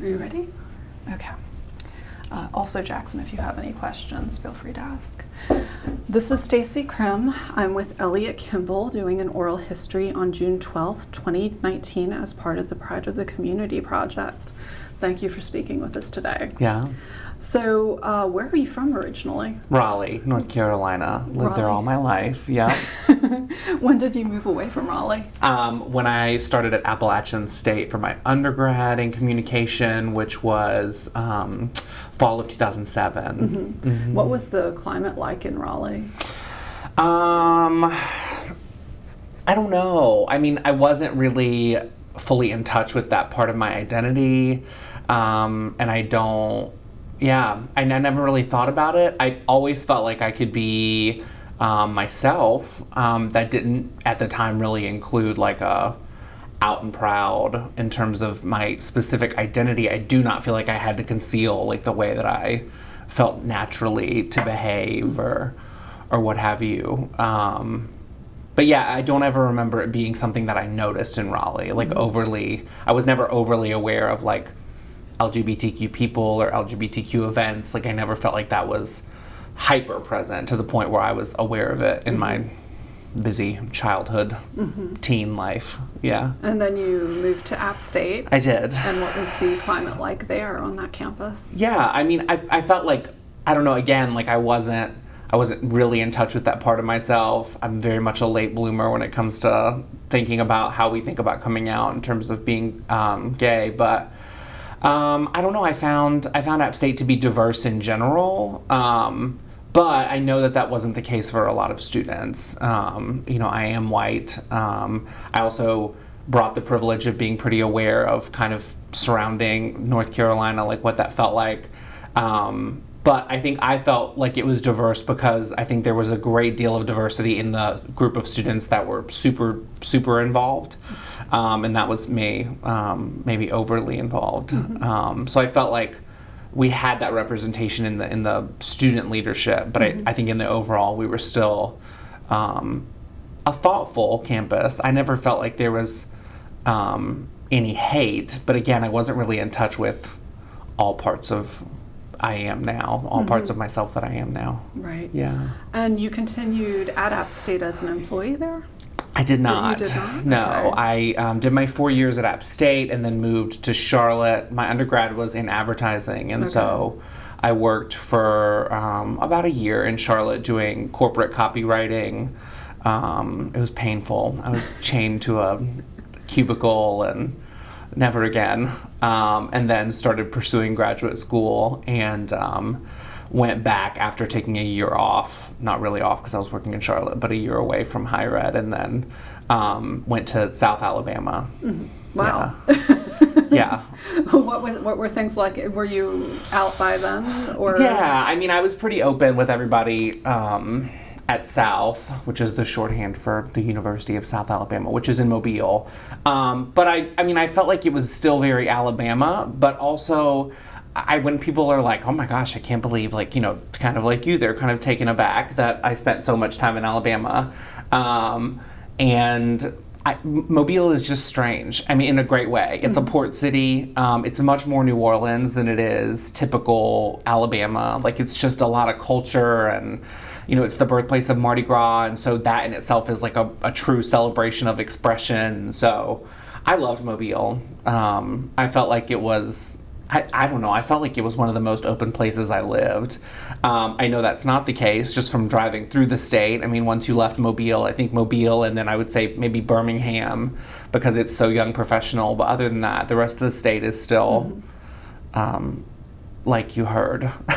Are you ready? Okay. Uh, also, Jackson, if you have any questions, feel free to ask. This is Stacy Krim. I'm with Elliot Kimball doing an oral history on June 12th, 2019 as part of the Pride of the Community project. Thank you for speaking with us today. Yeah. So, uh, where are you from originally? Raleigh, North Carolina. Lived there all my life. Yeah. when did you move away from Raleigh? um, when I started at Appalachian State for my undergrad in communication, which was um, fall of 2007. Mhm. What was the climate like in Raleigh? Um, I don't know. I mean, I wasn't really fully in touch with that part of my identity, um, and I don't. Yeah, I never really thought about it. I always felt like I could be um, myself. Um, that didn't at the time really include like a out and proud in terms of my specific identity. I do not feel like I had to conceal like the way that I felt naturally to behave or or what have you. Um, but yeah, I don't ever remember it being something that I noticed in Raleigh, like overly. I was never overly aware of like LGBTQ people or LGBTQ events. Like I never felt like that was hyper present to the point where I was aware of it in my busy childhood, teen life. Yeah, And then you moved to App State. I did. And what was the climate like there on that campus? Yeah, I mean, I, I felt like I don't know. Again, like I wasn't I wasn't really in touch with that part of myself. I'm very much a late bloomer when it comes to thinking about how we think about coming out in terms of being um, gay. But um, I don't know. I found I found App State to be diverse in general. Um, but I know that that wasn't the case for a lot of students. Um, you know, I am white. Um, I also brought the privilege of being pretty aware of kind of surrounding North Carolina, like what that felt like. Um, but I think I felt like it was diverse because I think there was a great deal of diversity in the group of students that were super, super involved. Um, and that was me, um, maybe overly involved. Um, so I felt like we had that representation in the in the student leadership, but I, I think in the overall we were still um, a thoughtful campus. I never felt like there was um, any hate, but again, I wasn't really in touch with all parts of I am now, all parts of myself that I am now. Right. Yeah. And you continued at App State as an employee there? I did not. did not? No, Okay. I um, did my four years at App State and then moved to Charlotte. My undergrad was in advertising, and so I worked for um, about a year in Charlotte doing corporate copywriting. Um, it was painful. I was chained to a cubicle and never again. Um, and then started pursuing graduate school and um, went back after taking a year off. Not really off because I was working in Charlotte, but a year away from higher ed, and then um, went to South Alabama. Wow. Yeah. what was what were things like? Were you out by then or Yeah, I mean, I was pretty open with everybody um, at South, which is the shorthand for the University of South Alabama, which is in Mobile. Um, but I, I mean, I felt like it was still very Alabama, but also. I when people are like, "Oh my gosh, I can't believe," like you know, kind of like you, they're kind of taken aback that I spent so much time in Alabama, um, and I, Mobile is just strange. I mean, in a great way. It's a port city. Um, it's much more New Orleans than it is typical Alabama. Like, it's just a lot of culture and, you know, it's the birthplace of Mardi Gras. And so that in itself is like a, a true celebration of expression. So I loved Mobile. Um, I felt like it was. I, I don't know. I felt like it was one of the most open places I lived. Um, I know that's not the case just from driving through the state. I mean, once you left Mobile, I think Mobile and then I would say maybe Birmingham because it's so young professional. But other than that, the rest of the state is still um, like you heard.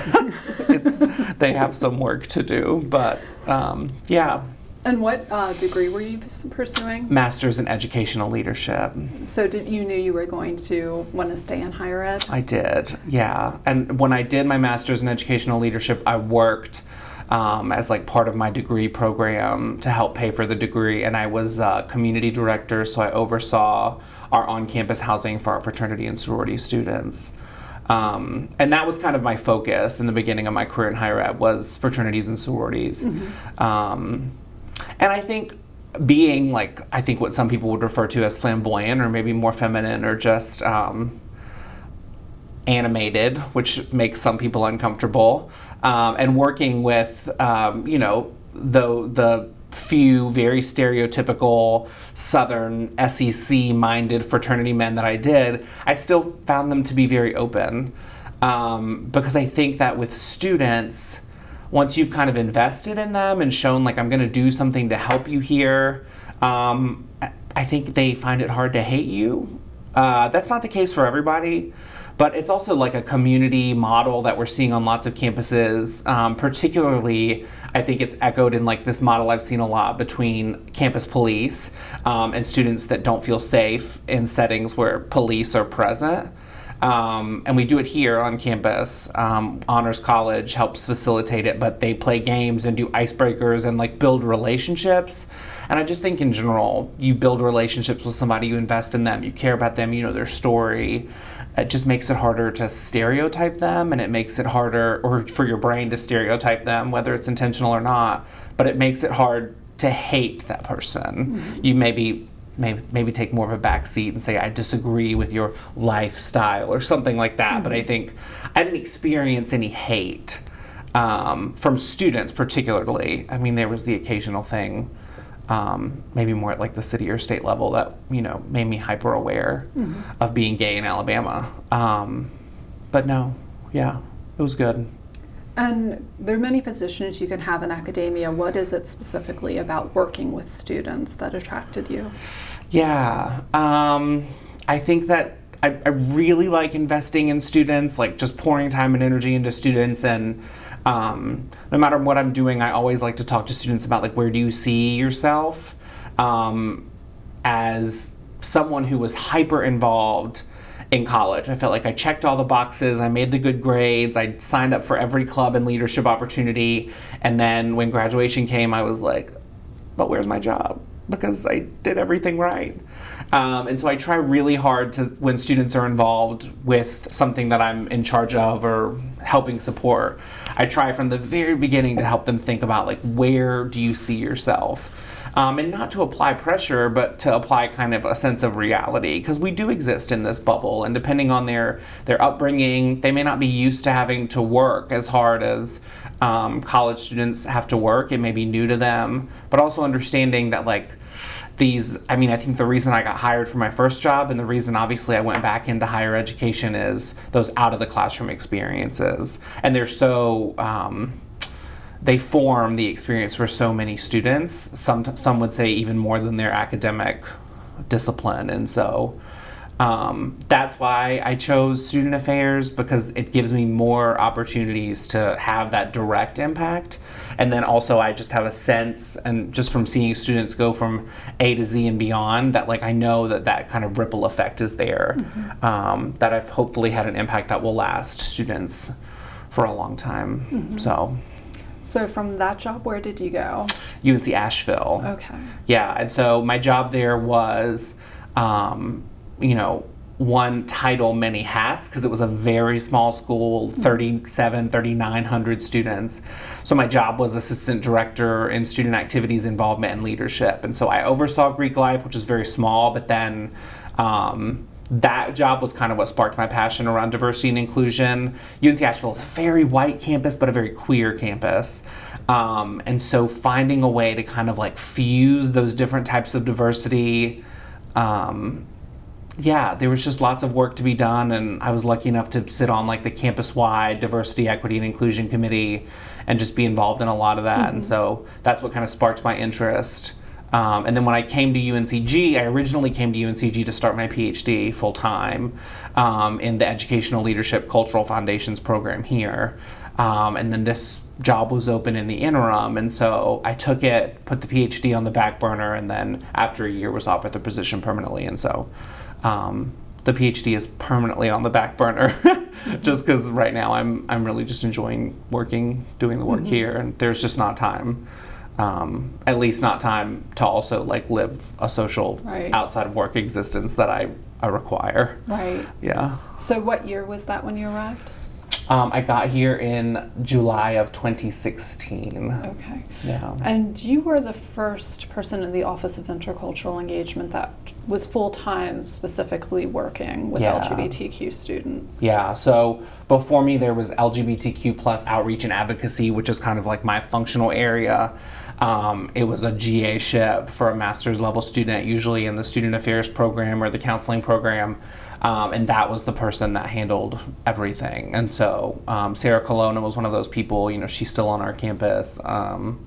it's, they have some work to do. But um, yeah, And what uh, degree were you pursuing? master's in educational leadership. So did you knew you were going to want to stay in higher ed? I did, yeah. And when I did my master's in educational leadership, I worked um, as like part of my degree program to help pay for the degree, and I was uh, community director, so I oversaw our on-campus housing for our fraternity and sorority students. Um, and that was kind of my focus in the beginning of my career in higher ed was fraternities and sororities. Um, and I think being like I think what some people would refer to as flamboyant or maybe more feminine or just um, animated, which makes some people uncomfortable, um, and working with um, you know the the few very stereotypical Southern SEC minded fraternity men that I did, I still found them to be very open. Um, because I think that with students, once you've kind of invested in them and shown, like, I'm going to do something to help you here, um, I think they find it hard to hate you. Uh, that's not the case for everybody but it's also like a community model that we're seeing on lots of campuses um, particularly i think it's echoed in like this model i've seen a lot between campus police um, and students that don't feel safe in settings where police are present um, and we do it here on campus. Um, Honors College helps facilitate it, but they play games and do icebreakers and like build relationships. And I just think in general, you build relationships with somebody, you invest in them, you care about them, you know their story. It just makes it harder to stereotype them, and it makes it harder, or for your brain to stereotype them, whether it's intentional or not. But it makes it hard to hate that person. Mm-hmm. You maybe maybe, maybe take more of a back seat and say I disagree with your lifestyle or something like that. Mm-hmm. But I mm-hmm. think I didn't experience any hate um, from students, particularly. I mean, there was the occasional thing, um, maybe more at like the city or state level, that you know made me hyper aware mm-hmm. of being gay in Alabama. Um, but no, yeah, it was good. And there are many positions you can have in academia. What is it specifically about working with students that attracted you? Yeah, um, I think that I, I, really like investing in students, like just pouring time and energy into students. And um, no matter what I'm doing, I always like to talk to students about like where do you see yourself um, as someone who was hyper involved in college. I felt like I checked all the boxes, I made the good grades, I signed up for every club and leadership opportunity. And then when graduation came, I was like, but where's my job? Because I did everything right. Um, and so I try really hard to, when students are involved with something that I'm in charge of or helping support, I try from the very beginning to help them think about like, where do you see yourself? Um, and not to apply pressure, but to apply kind of a sense of reality because we do exist in this bubble, and depending on their their upbringing, they may not be used to having to work as hard as um, college students have to work. It may be new to them, but also understanding that like these i mean i think the reason i got hired for my first job and the reason obviously i went back into higher education is those out of the classroom experiences and they're so um, they form the experience for so many students. Some some would say even more than their academic discipline, and so um, that's why I chose student affairs because it gives me more opportunities to have that direct impact. And then also, I just have a sense, and just from seeing students go from A to Z and beyond, that like I know that that kind of ripple effect is there. Mm-hmm. Um, that I've hopefully had an impact that will last students for a long time. Mm-hmm. So. So from that job, where did you go? UNC Asheville. Okay. Yeah, and so my job there was, um, you know, one title, many hats, because it was a very small school, 37, 3,900 students. So my job was assistant director in student activities, involvement, and leadership. And so I oversaw Greek life, which is very small, but then um, that job was kind of what sparked my passion around diversity and inclusion. UNC Asheville is a very white campus, but a very queer campus. Um, and so finding a way to kind of like fuse those different types of diversity. Um, yeah, there was just lots of work to be done, and I was lucky enough to sit on like the campus wide diversity, equity, and inclusion committee and just be involved in a lot of that. Mm-hmm. And so that's what kind of sparked my interest. Um, and then when I came to UNCG, I originally came to UNCG to start my PhD full time um, in the Educational Leadership Cultural Foundations program here. Um, and then this job was open in the interim, and so I took it, put the PhD on the back burner, and then after a year was offered the position permanently. And so um, the PhD is permanently on the back burner, just because right now I'm I'm really just enjoying working, doing the work mm-hmm. here, and there's just not time um, at least not time to also like live a social right. outside of work existence that I, I require. Right. Yeah. So what year was that when you arrived? Um, I got here in July of 2016. Okay. Yeah. And you were the first person in the Office of Intercultural Engagement that was full time specifically working with Yeah. LGBTQ students. Yeah, so before me there was LGBTQ plus outreach and advocacy, which is kind of like my functional area. Um, it was a GA ship for a master's level student, usually in the student affairs program or the counseling program. Um, and that was the person that handled everything. And so um, Sarah Colonna was one of those people, you know, she's still on our campus. Um,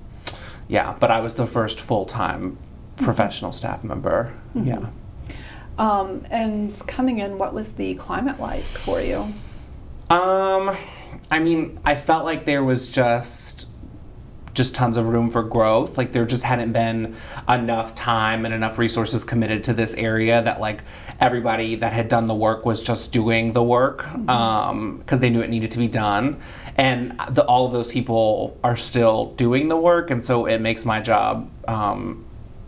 yeah, but I was the first full time professional staff member. Yeah. Um, and coming in, what was the climate like for you? Um, I mean, I felt like there was just just tons of room for growth. Like there just hadn't been enough time and enough resources committed to this area that like everybody that had done the work was just doing the work um because they knew it needed to be done. And the, all of those people are still doing the work and so it makes my job um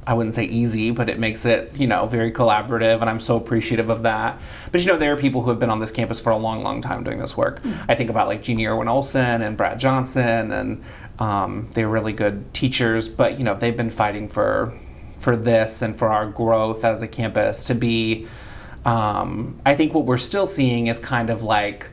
I wouldn't say easy, but it makes it, you know, very collaborative, and I'm so appreciative of that. But you know, there are people who have been on this campus for a long, long time doing this work. I think about like Jeannie Irwin Olson and Brad Johnson, and um, they're really good teachers. But you know, they've been fighting for for this and for our growth as a campus to be. Um, I think what we're still seeing is kind of like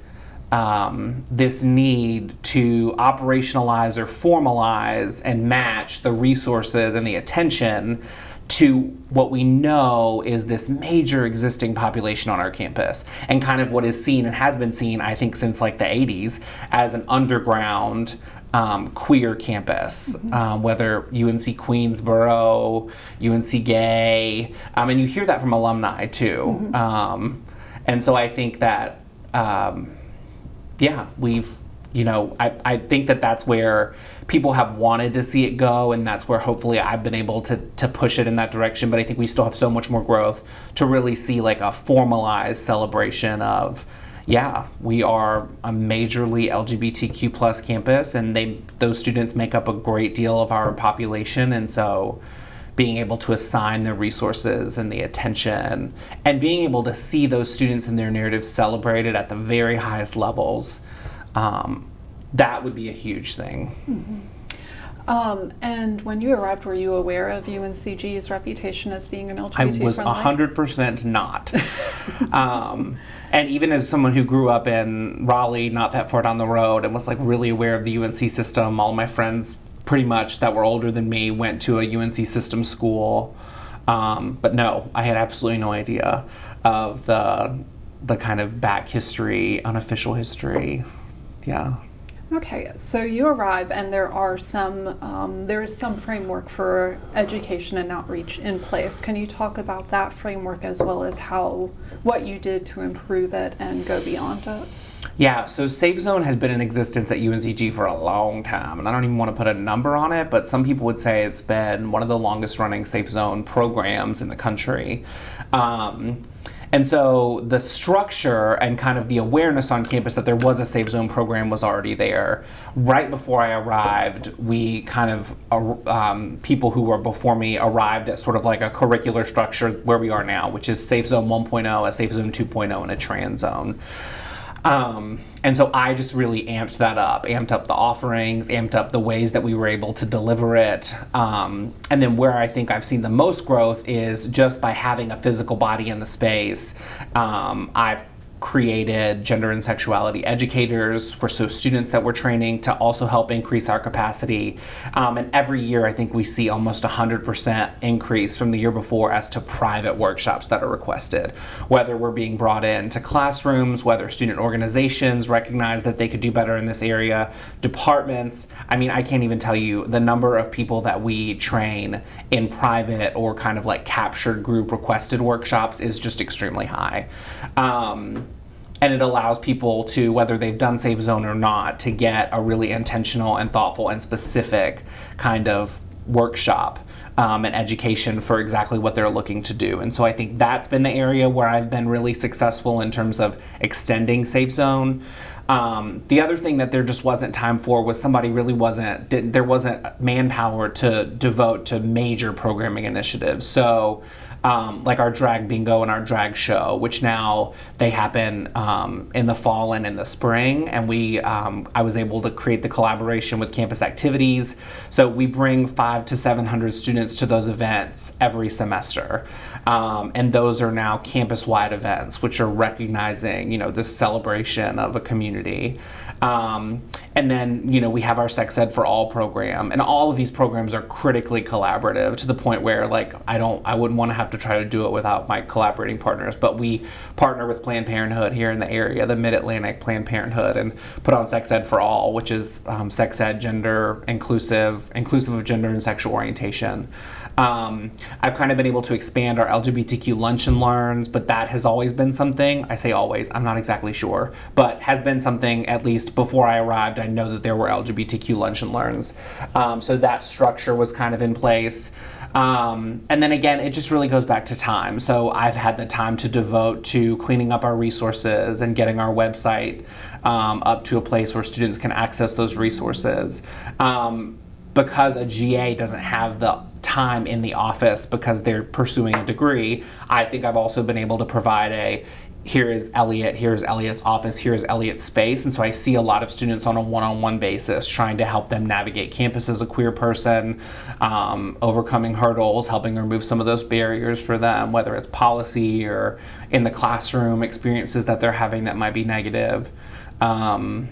um, this need to operationalize or formalize and match the resources and the attention to what we know is this major existing population on our campus and kind of what is seen and has been seen i think since like the 80s as an underground um, queer campus, um, whether UNC Queensboro, UNC Gay, um, and you hear that from alumni too. Um, and so I think that, um, yeah, we've, you know, I, I think that that's where people have wanted to see it go, and that's where hopefully I've been able to, to push it in that direction. But I think we still have so much more growth to really see like a formalized celebration of yeah, we are a majorly LGBTQ plus campus, and they those students make up a great deal of our population, and so being able to assign the resources and the attention, and being able to see those students and their narratives celebrated at the very highest levels, um, that would be a huge thing. Um, and when you arrived, were you aware of UNCG's reputation as being an LGBT I was friendly? hundred percent not. um, and even as someone who grew up in Raleigh, not that far down the road, and was like really aware of the UNC system, all my friends pretty much that were older than me went to a UNC system school. Um, but no, I had absolutely no idea of the the kind of back history, unofficial history. Yeah. Okay, so you arrive, and there are some um, there is some framework for education and outreach in place. Can you talk about that framework as well as how what you did to improve it and go beyond it? Yeah, so Safe Zone has been in existence at UNCG for a long time, and I don't even want to put a number on it, but some people would say it's been one of the longest running Safe Zone programs in the country. Um, and so the structure and kind of the awareness on campus that there was a Safe Zone program was already there. Right before I arrived, we kind of, uh, um, people who were before me arrived at sort of like a curricular structure where we are now, which is Safe Zone 1.0, a Safe Zone 2.0, and a Trans Zone. Um, and so I just really amped that up, amped up the offerings, amped up the ways that we were able to deliver it. Um, and then where I think I've seen the most growth is just by having a physical body in the space. Um, I've created gender and sexuality educators for so students that we're training to also help increase our capacity. Um, and every year, I think we see almost 100% increase from the year before as to private workshops that are requested. Whether we're being brought into classrooms, whether student organizations recognize that they could do better in this area, departments. I mean, I can't even tell you the number of people that we train in private or kind of like captured group requested workshops is just extremely high. Um, and it allows people to whether they've done safe zone or not to get a really intentional and thoughtful and specific kind of workshop um, and education for exactly what they're looking to do. And so i think that's been the area where i've been really successful in terms of extending safe zone. Um, the other thing that there just wasn't time for was somebody really wasn't there wasn't manpower to devote to major programming initiatives. So um, like our drag bingo and our drag show, which now they happen um, in the fall and in the spring. And we, um, I was able to create the collaboration with campus activities. So we bring five to 700 students to those events every semester. Um, and those are now campus-wide events, which are recognizing, you know, this celebration of a community. Um, and then, you know, we have our Sex Ed for All program, and all of these programs are critically collaborative to the point where, like, I don't, I wouldn't want to have to try to do it without my collaborating partners. But we partner with Planned Parenthood here in the area, the Mid Atlantic Planned Parenthood, and put on Sex Ed for All, which is um, sex ed, gender inclusive, inclusive of gender and sexual orientation. Um, I've kind of been able to expand our LGBTQ lunch and learns, but that has always been something. I say always, I'm not exactly sure, but has been something at least before I arrived. I know that there were LGBTQ lunch and learns. Um, so that structure was kind of in place. Um, and then again, it just really goes back to time. So I've had the time to devote to cleaning up our resources and getting our website um, up to a place where students can access those resources. Um, because a GA doesn't have the time in the office because they're pursuing a degree, I think I've also been able to provide a here is Elliot, here's Elliot's office, here's Elliot's space. And so I see a lot of students on a one on one basis trying to help them navigate campus as a queer person, um, overcoming hurdles, helping remove some of those barriers for them, whether it's policy or in the classroom experiences that they're having that might be negative. Um,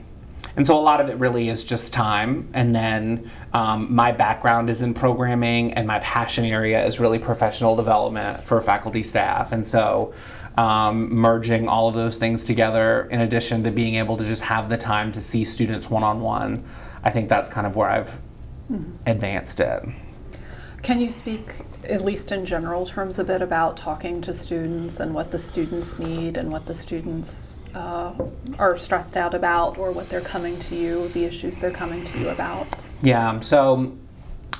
and so a lot of it really is just time. And then um, my background is in programming, and my passion area is really professional development for faculty staff. And so um, merging all of those things together, in addition to being able to just have the time to see students one on one, I think that's kind of where I've mm-hmm. advanced it. Can you speak, at least in general terms, a bit about talking to students and what the students need and what the students uh, are stressed out about or what they're coming to you, the issues they're coming to you about? Yeah, so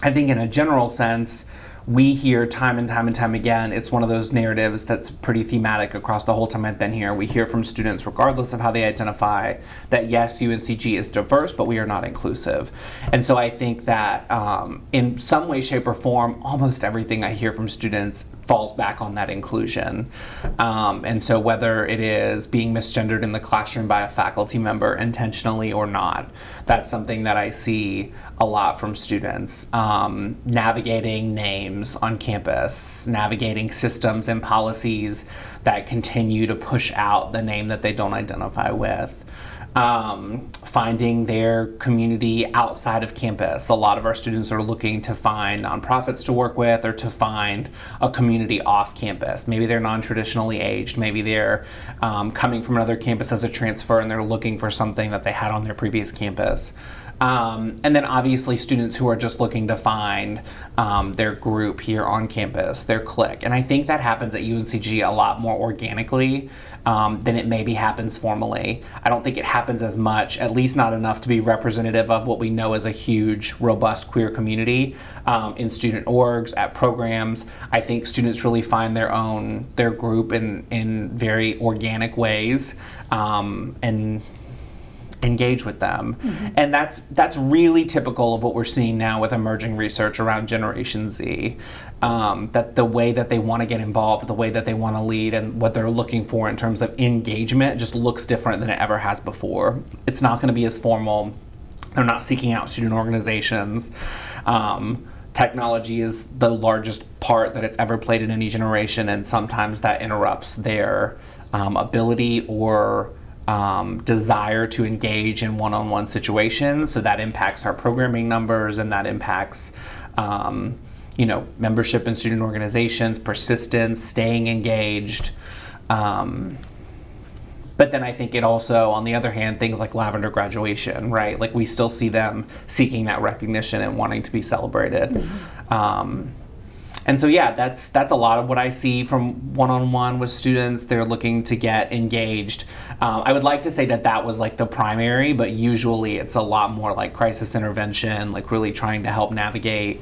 I think in a general sense, we hear time and time and time again, it's one of those narratives that's pretty thematic across the whole time I've been here. We hear from students, regardless of how they identify, that yes, UNCG is diverse, but we are not inclusive. And so I think that um, in some way, shape, or form, almost everything I hear from students falls back on that inclusion. Um, and so whether it is being misgendered in the classroom by a faculty member intentionally or not, that's something that I see a lot from students. Um, navigating names on campus, navigating systems and policies that continue to push out the name that they don't identify with um, finding their community outside of campus. A lot of our students are looking to find nonprofits to work with or to find a community off campus. Maybe they're non traditionally aged, maybe they're um, coming from another campus as a transfer and they're looking for something that they had on their previous campus. Um, and then obviously students who are just looking to find um, their group here on campus, their clique. And I think that happens at UNCG a lot more organically um, than it maybe happens formally. I don't think it happens as much, at least not enough to be representative of what we know as a huge, robust queer community um, in student orgs, at programs. I think students really find their own, their group in, in very organic ways. Um, and engage with them. Mm-hmm. And that's that's really typical of what we're seeing now with emerging research around Generation Z. Um, that the way that they want to get involved, the way that they want to lead, and what they're looking for in terms of engagement just looks different than it ever has before. It's not going to be as formal. They're not seeking out student organizations. Um, technology is the largest part that it's ever played in any generation, and sometimes that interrupts their um, ability or um, desire to engage in one on one situations. So that impacts our programming numbers and that impacts. Um, you know, membership in student organizations, persistence, staying engaged. Um, but then I think it also, on the other hand, things like Lavender graduation, right? Like we still see them seeking that recognition and wanting to be celebrated. Mm-hmm. Um, and so yeah that's that's a lot of what i see from one-on-one with students. They're looking to get engaged. Um, i would like to say that that was like the primary but usually it's a lot more like crisis intervention like really trying to help navigate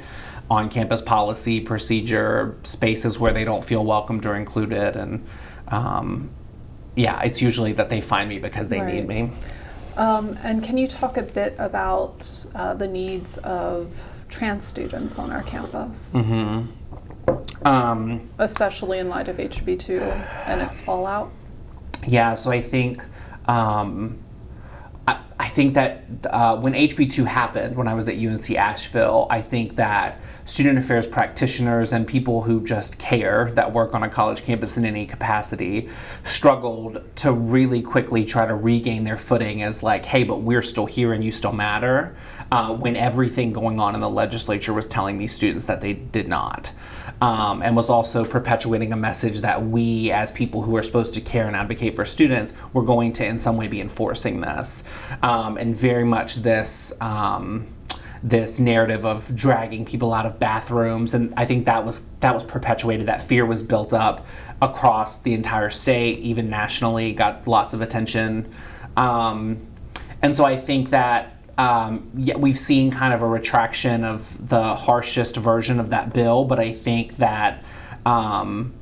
on campus policy procedure spaces where they don't feel welcomed or included. And um, yeah it's usually that they find me because they right. need me. Um, and can you talk a bit about uh, the needs of trans students on our campus? Mm-hmm. Um, especially in light of HB2 and its fallout? Yeah, so I think um, I, I think that uh, when HB2 happened, when I was at UNC Asheville, I think that student affairs practitioners and people who just care that work on a college campus in any capacity struggled to really quickly try to regain their footing as like, hey, but we're still here and you still matter, uh, when everything going on in the legislature was telling these students that they did not um, and was also perpetuating a message that we, as people who are supposed to care and advocate for students, were going to in some way be enforcing this. Um, and very much this. Um, this narrative of dragging people out of bathrooms and I think that was that was perpetuated that fear was built up across the entire state even nationally got lots of attention um, and so I think that um, yeah, we've seen kind of a retraction of the harshest version of that bill, but I think that um,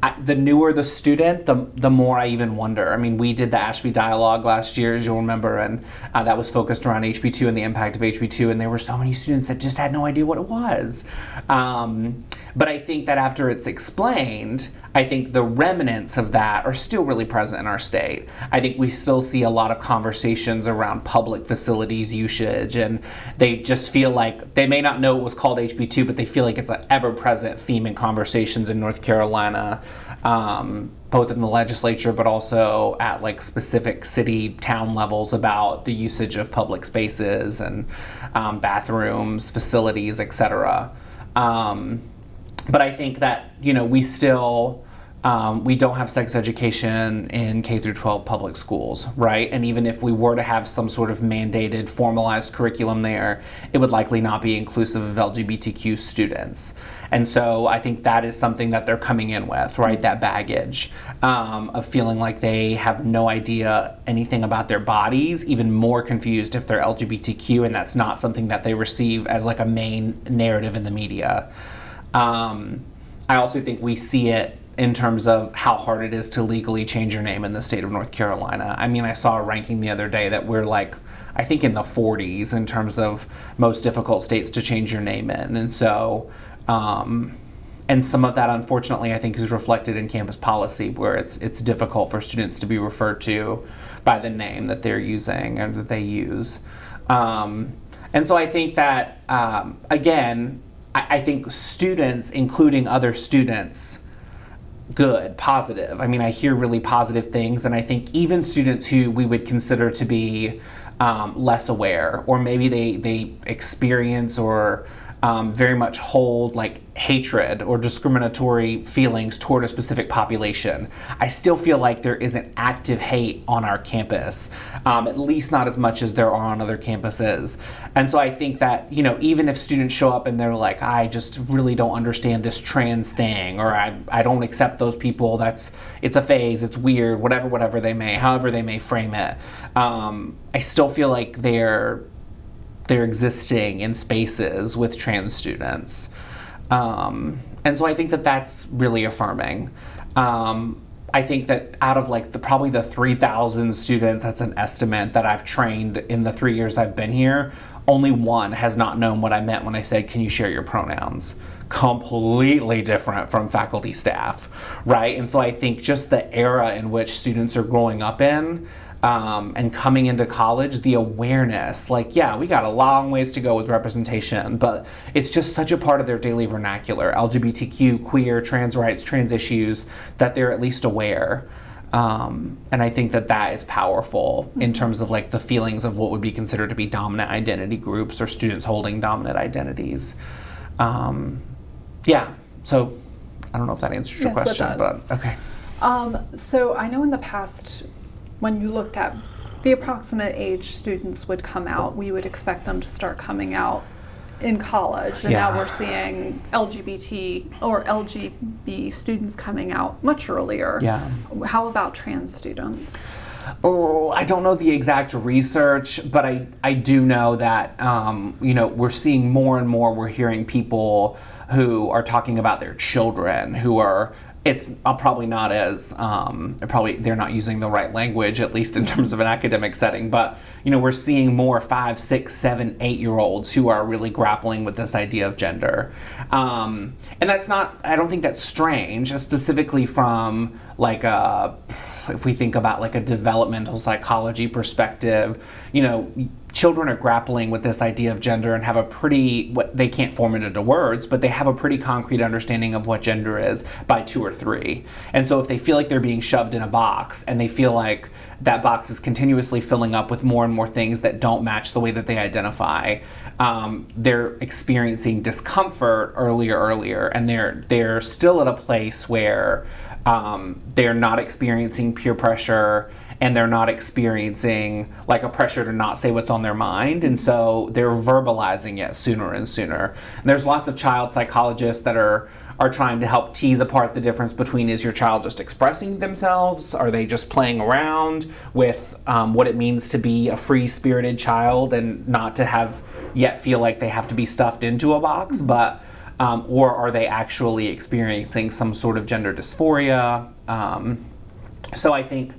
I, the newer the student, the, the more I even wonder. I mean, we did the Ashby Dialogue last year, as you'll remember, and uh, that was focused around HB2 and the impact of HB2, and there were so many students that just had no idea what it was. Um, but I think that after it's explained, I think the remnants of that are still really present in our state. I think we still see a lot of conversations around public facilities usage, and they just feel like they may not know it was called HB2, but they feel like it's an ever present theme in conversations in North Carolina um, both in the legislature but also at like specific city town levels about the usage of public spaces and um, bathrooms facilities etc um, but i think that you know we still um, we don't have sex education in K through 12 public schools, right? And even if we were to have some sort of mandated, formalized curriculum there, it would likely not be inclusive of LGBTQ students. And so I think that is something that they're coming in with, right? That baggage um, of feeling like they have no idea anything about their bodies, even more confused if they're LGBTQ, and that's not something that they receive as like a main narrative in the media. Um, I also think we see it in terms of how hard it is to legally change your name in the state of North Carolina. I mean, I saw a ranking the other day that we're like, I think in the 40s in terms of most difficult states to change your name in. And so um, and some of that, unfortunately, I think is reflected in campus policy, where it's it's difficult for students to be referred to by the name that they're using or that they use. Um, and so I think that um, again, I, I think students, including other students, good, positive. I mean, I hear really positive things, and I think even students who we would consider to be um, less aware, or maybe they they experience or um, very much hold like hatred or discriminatory feelings toward a specific population. I still feel like there isn't active hate on our campus, um, at least not as much as there are on other campuses. And so I think that, you know, even if students show up and they're like, I just really don't understand this trans thing, or I, I don't accept those people, that's, it's a phase, it's weird, whatever, whatever they may, however they may frame it, um, I still feel like they're they're existing in spaces with trans students. Um, and so I think that that's really affirming. Um, I think that out of like the probably the 3,000 students, that's an estimate that I've trained in the three years I've been here, only one has not known what I meant when I said, Can you share your pronouns? Completely different from faculty staff, right? And so I think just the era in which students are growing up in um, and coming into college, the awareness, like, yeah, we got a long ways to go with representation, but it's just such a part of their daily vernacular LGBTQ, queer, trans rights, trans issues that they're at least aware. Um, and I think that that is powerful in terms of like the feelings of what would be considered to be dominant identity groups or students holding dominant identities. Um, yeah, so I don't know if that answers your Yes, question, but okay. Um, so I know in the past, when you looked at the approximate age students would come out, we would expect them to start coming out in college, and now we're seeing LGBT or LGB students coming out much earlier. Yeah. How about trans students? Oh, I don't know the exact research, but I, I do know that um, you know we're seeing more and more. We're hearing people who are talking about their children who are it's uh, probably not as um, probably they're not using the right language at least in terms of an academic setting but you know we're seeing more five six seven eight year olds who are really grappling with this idea of gender. Um, and that's not i don't think that's strange specifically from like a if we think about like a developmental psychology perspective you know children are grappling with this idea of gender and have a pretty what they can't form it into words but they have a pretty concrete understanding of what gender is by two or three. And so if they feel like they're being shoved in a box and they feel like that box is continuously filling up with more and more things that don't match the way that they identify um, they're experiencing discomfort earlier earlier and they're they're still at a place where um, they're not experiencing peer pressure and they're not experiencing like a pressure to not say what's on their mind and so they're verbalizing it sooner and sooner. And there's lots of child psychologists that are are trying to help tease apart the difference between is your child just expressing themselves? Are they just playing around with um, what it means to be a free spirited child and not to have yet feel like they have to be stuffed into a box but um, or are they actually experiencing some sort of gender dysphoria? Um, so i think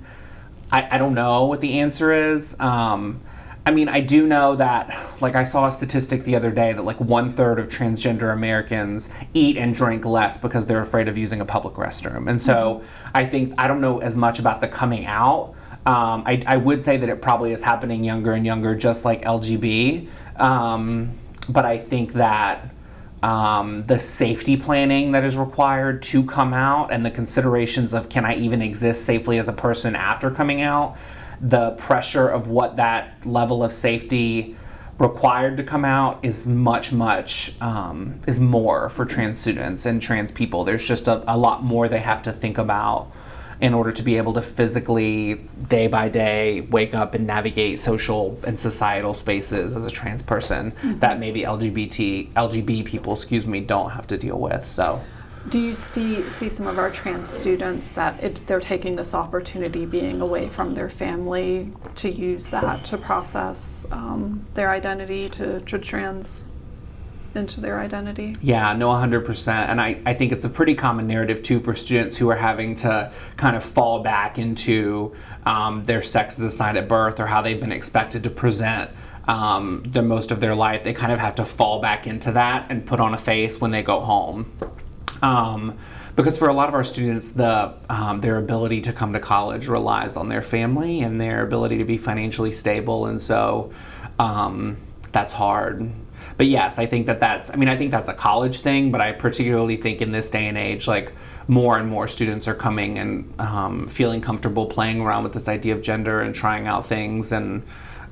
I, I don't know what the answer is. Um, I mean, I do know that, like, I saw a statistic the other day that, like, one third of transgender Americans eat and drink less because they're afraid of using a public restroom. And so I think, I don't know as much about the coming out. Um, I, I would say that it probably is happening younger and younger, just like LGB. Um, but I think that um, the safety planning that is required to come out and the considerations of can I even exist safely as a person after coming out, the pressure of what that level of safety required to come out is much, much, um, is more for trans students and trans people. There's just a, a lot more they have to think about in order to be able to physically, day by day, wake up and navigate social and societal spaces as a trans person mm-hmm. that maybe LGBT LGB people, excuse me, don't have to deal with. So. Do you see, see some of our trans students that it, they're taking this opportunity being away from their family to use that to process um, their identity to, to trans into their identity. Yeah, no, 100%. And I, I think it's a pretty common narrative too for students who are having to kind of fall back into um, their sex as assigned at birth or how they've been expected to present um, the most of their life. They kind of have to fall back into that and put on a face when they go home. Um, because for a lot of our students, the um, their ability to come to college relies on their family and their ability to be financially stable, and so um, that's hard but yes, I think that that's, I mean, I think that's a college thing, but I particularly think in this day and age, like more and more students are coming and um, feeling comfortable playing around with this idea of gender and trying out things and,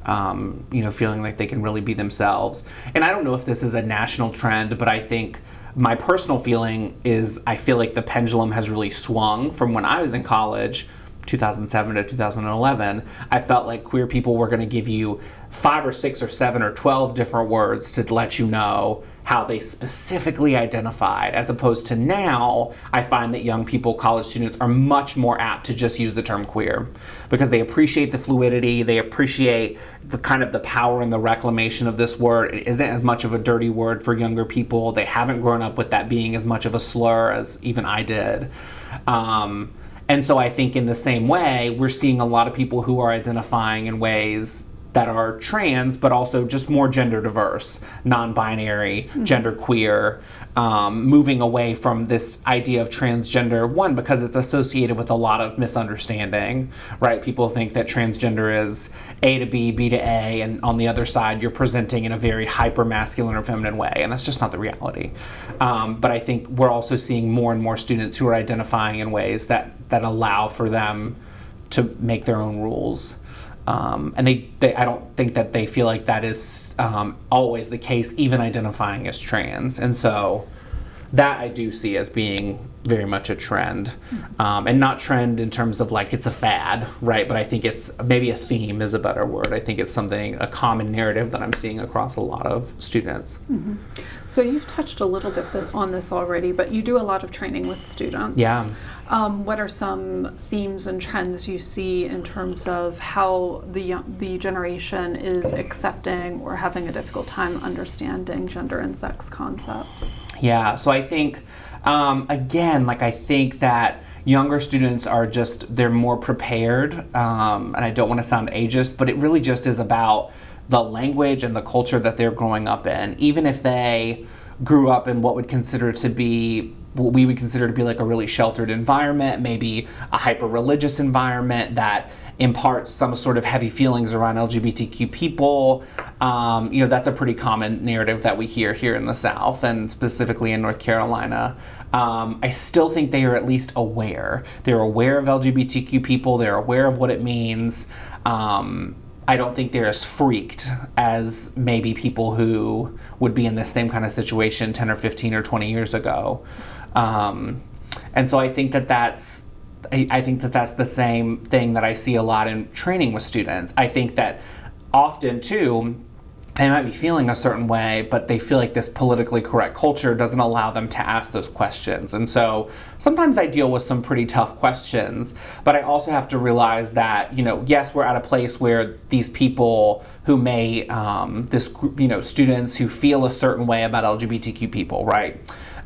um, you know, feeling like they can really be themselves. And I don't know if this is a national trend, but I think my personal feeling is I feel like the pendulum has really swung from when I was in college 2007 to 2011, I felt like queer people were going to give you five or six or seven or 12 different words to let you know how they specifically identified, as opposed to now, I find that young people, college students, are much more apt to just use the term queer because they appreciate the fluidity, they appreciate the kind of the power and the reclamation of this word. It isn't as much of a dirty word for younger people. They haven't grown up with that being as much of a slur as even I did. Um, and so I think in the same way, we're seeing a lot of people who are identifying in ways that are trans, but also just more gender diverse, non binary, mm-hmm. gender queer, um, moving away from this idea of transgender. One, because it's associated with a lot of misunderstanding, right? People think that transgender is A to B, B to A, and on the other side, you're presenting in a very hyper masculine or feminine way, and that's just not the reality. Um, but I think we're also seeing more and more students who are identifying in ways that, that allow for them to make their own rules. Um, and they, they, I don't think that they feel like that is um, always the case, even identifying as trans. And so that I do see as being very much a trend. Um, and not trend in terms of like it's a fad, right? But I think it's maybe a theme is a better word. I think it's something, a common narrative that I'm seeing across a lot of students. Mm-hmm. So you've touched a little bit on this already, but you do a lot of training with students. Yeah. Um, what are some themes and trends you see in terms of how the young, the generation is accepting or having a difficult time understanding gender and sex concepts? Yeah, so I think, um, again, like I think that younger students are just, they're more prepared. Um, and I don't want to sound ageist, but it really just is about the language and the culture that they're growing up in. Even if they grew up in what would consider to be what we would consider to be like a really sheltered environment, maybe a hyper religious environment that imparts some sort of heavy feelings around LGBTQ people. Um, you know, that's a pretty common narrative that we hear here in the South and specifically in North Carolina. Um, I still think they are at least aware. They're aware of LGBTQ people, they're aware of what it means. Um, I don't think they're as freaked as maybe people who would be in the same kind of situation 10 or 15 or 20 years ago. Um, and so I think that that's I, I think that that's the same thing that I see a lot in training with students. I think that often too they might be feeling a certain way, but they feel like this politically correct culture doesn't allow them to ask those questions. And so sometimes I deal with some pretty tough questions, but I also have to realize that, you know, yes, we're at a place where these people who may, um, this, you know, students who feel a certain way about LGBTQ people, right?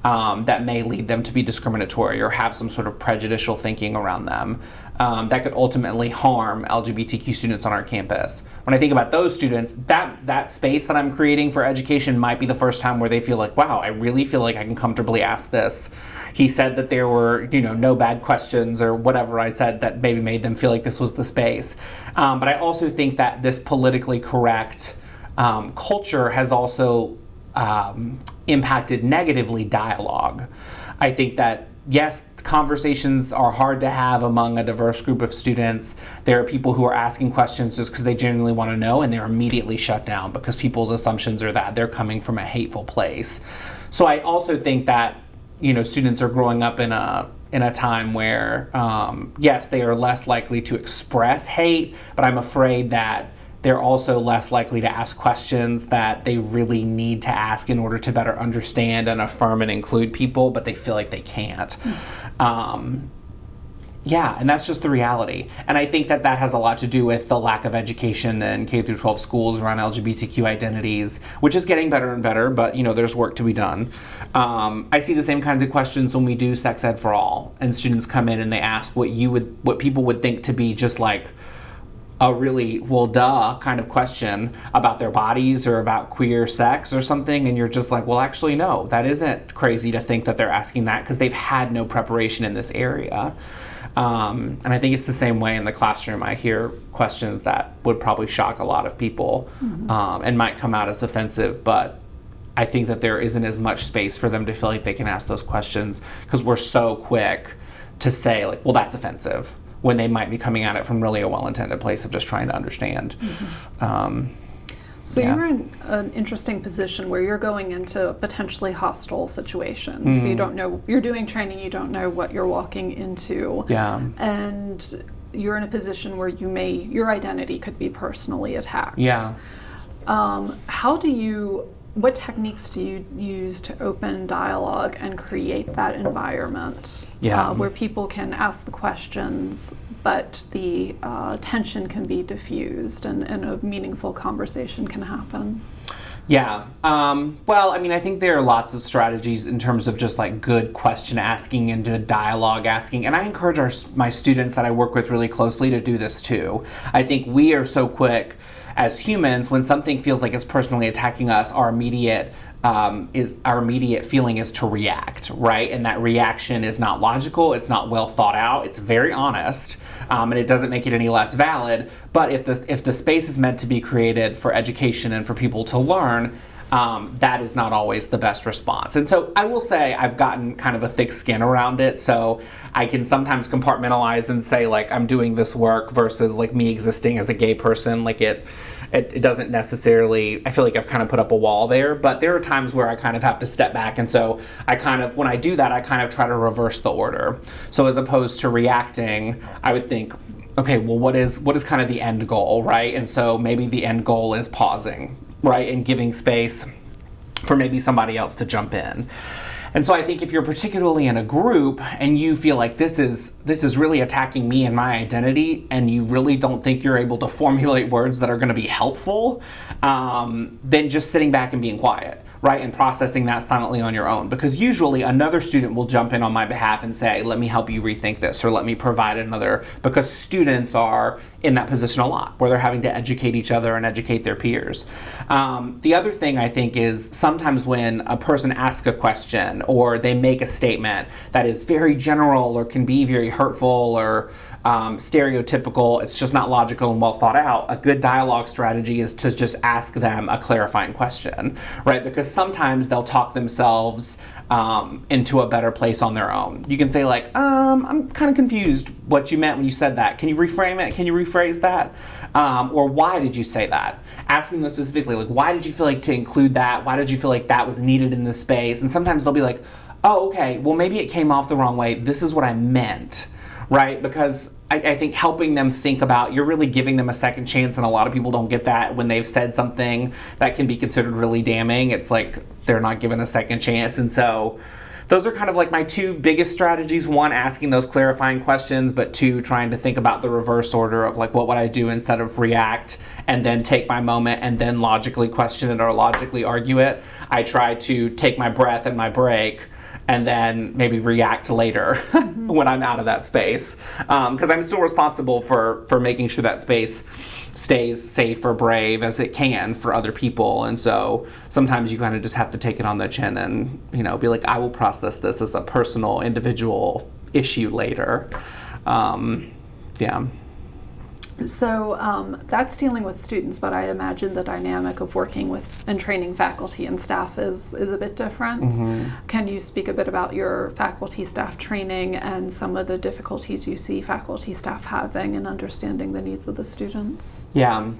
Um, that may lead them to be discriminatory or have some sort of prejudicial thinking around them um, that could ultimately harm LGBTQ students on our campus. When I think about those students, that that space that I'm creating for education might be the first time where they feel like, wow, I really feel like I can comfortably ask this. He said that there were, you know, no bad questions or whatever I said that maybe made them feel like this was the space. Um, but I also think that this politically correct um, culture has also um, impacted negatively dialogue. I think that yes, conversations are hard to have among a diverse group of students. There are people who are asking questions just because they genuinely want to know and they're immediately shut down because people's assumptions are that they're coming from a hateful place. So I also think that you know students are growing up in a in a time where um, yes they are less likely to express hate, but I'm afraid that they're also less likely to ask questions that they really need to ask in order to better understand and affirm and include people, but they feel like they can't. Um, yeah, and that's just the reality. And I think that that has a lot to do with the lack of education in K through 12 schools around LGBTQ identities, which is getting better and better, but you know, there's work to be done. Um, I see the same kinds of questions when we do sex ed for all, and students come in and they ask what you would, what people would think to be just like a really well duh kind of question about their bodies or about queer sex or something and you're just like well actually no that isn't crazy to think that they're asking that because they've had no preparation in this area. Um, and i think it's the same way in the classroom. I hear questions that would probably shock a lot of people mm-hmm. um, and might come out as offensive but i think that there isn't as much space for them to feel like they can ask those questions because we're so quick to say like well that's offensive when they might be coming at it from really a well-intended place of just trying to understand. Mm-hmm. Um, so yeah. you're in an interesting position where you're going into potentially hostile situations. Mm-hmm. So you don't know you're doing training, you don't know what you're walking into. Yeah. And you're in a position where you may your identity could be personally attacked. Yeah. Um, how do you what techniques do you use to open dialogue and create that environment yeah. uh, where people can ask the questions, but the uh, tension can be diffused and, and a meaningful conversation can happen? Yeah. Um, well, I mean, I think there are lots of strategies in terms of just like good question asking and good dialogue asking. And I encourage our, my students that I work with really closely to do this too. I think we are so quick as humans, when something feels like it's personally attacking us, our immediate um, is our immediate feeling is to react, right? And that reaction is not logical, it's not well thought out, it's very honest, um, and it doesn't make it any less valid. But if the if the space is meant to be created for education and for people to learn, um, that is not always the best response. And so I will say I've gotten kind of a thick skin around it, so I can sometimes compartmentalize and say like I'm doing this work versus like me existing as a gay person, like it it, it, doesn't necessarily i feel like i've kind of put up a wall there. But there are times where i kind of have to step back. And so i kind of when i do that i kind of try to reverse the order. So as opposed to reacting i would think okay well what is what is kind of the end goal right? And so maybe the end goal is pausing right and giving space for maybe somebody else to jump in. And so I think if you're particularly in a group and you feel like this is this is really attacking me and my identity, and you really don't think you're able to formulate words that are going to be helpful, um, then just sitting back and being quiet right, and processing that silently on your own. Because usually another student will jump in on my behalf and say, let me help you rethink this, or let me provide another, because students are in that position a lot, where they're having to educate each other and educate their peers. Um, the other thing I think is sometimes when a person asks a question or they make a statement that is very general or can be very hurtful or um, stereotypical, it's just not logical and well thought out. A good dialogue strategy is to just ask them a clarifying question, right? Because sometimes they'll talk themselves um, into a better place on their own. You can say, like, um, I'm kind of confused what you meant when you said that. Can you reframe it? Can you rephrase that? Um, or why did you say that? Asking them specifically, like, why did you feel like to include that? Why did you feel like that was needed in this space? And sometimes they'll be like, oh, okay, well, maybe it came off the wrong way. This is what I meant right? Because I, I, think helping them think about, you're really giving them a second chance, and a lot of people don't get that when they've said something that can be considered really damning. It's like they're not given a second chance. And so those are kind of like my two biggest strategies. One, asking those clarifying questions, but two, trying to think about the reverse order of like, what would I do instead of react and then take my moment and then logically question it or logically argue it. I try to take my breath and my break and then maybe react later mm-hmm. when I'm out of that space. Because um, I'm still responsible for, for making sure that space stays safe or brave as it can for other people. And so sometimes you kind of just have to take it on the chin and, you know, be like, I will process this as a personal, individual issue later. Um, yeah. So um, that's dealing with students, but I imagine the dynamic of working with and training faculty and staff is, is a bit different. Mm-hmm. Can you speak a bit about your faculty staff training and some of the difficulties you see faculty staff having in understanding the needs of the students? Yeah.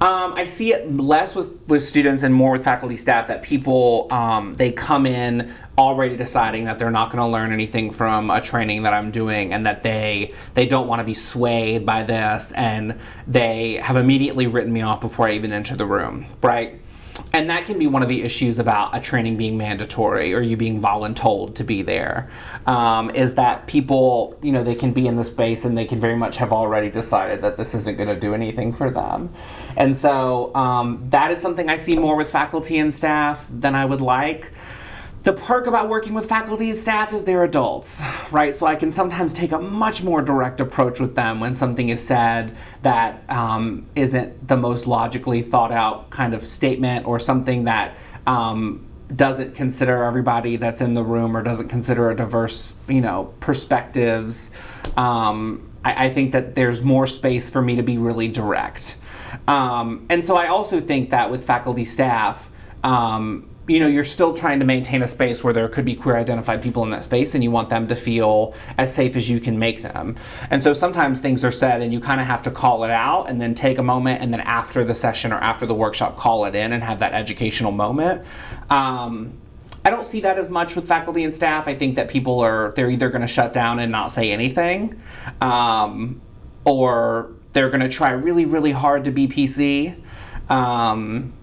Um, I see it less with, with students and more with faculty staff that people um, they come in already deciding that they're not going to learn anything from a training that I'm doing and that they they don't want to be swayed by this and they have immediately written me off before I even enter the room, right? And that can be one of the issues about a training being mandatory or you being voluntold to be there. Um, is that people you know they can be in the space and they can very much have already decided that this isn't going to do anything for them and so um, that is something i see more with faculty and staff than i would like the perk about working with faculty and staff is they're adults, right? So I can sometimes take a much more direct approach with them when something is said that um, not the most logically thought out kind of statement or something that um, doesn't consider everybody that's in the room or doesn't consider a diverse, you know, perspectives. Um, I, I, think that there's more space for me to be really direct. Um, and so I also think that with faculty staff, um, you know, you're still trying to maintain a space where there could be queer identified people in that space and you want them to feel as safe as you can make them. And so sometimes things are said and you kind of have to call it out and then take a moment and then after the session or after the workshop call it in and have that educational moment. Um, I don't see that as much with faculty and staff. I think that people are, they're either going to shut down and not say anything um, or they're going to try really, really hard to be PC. Um,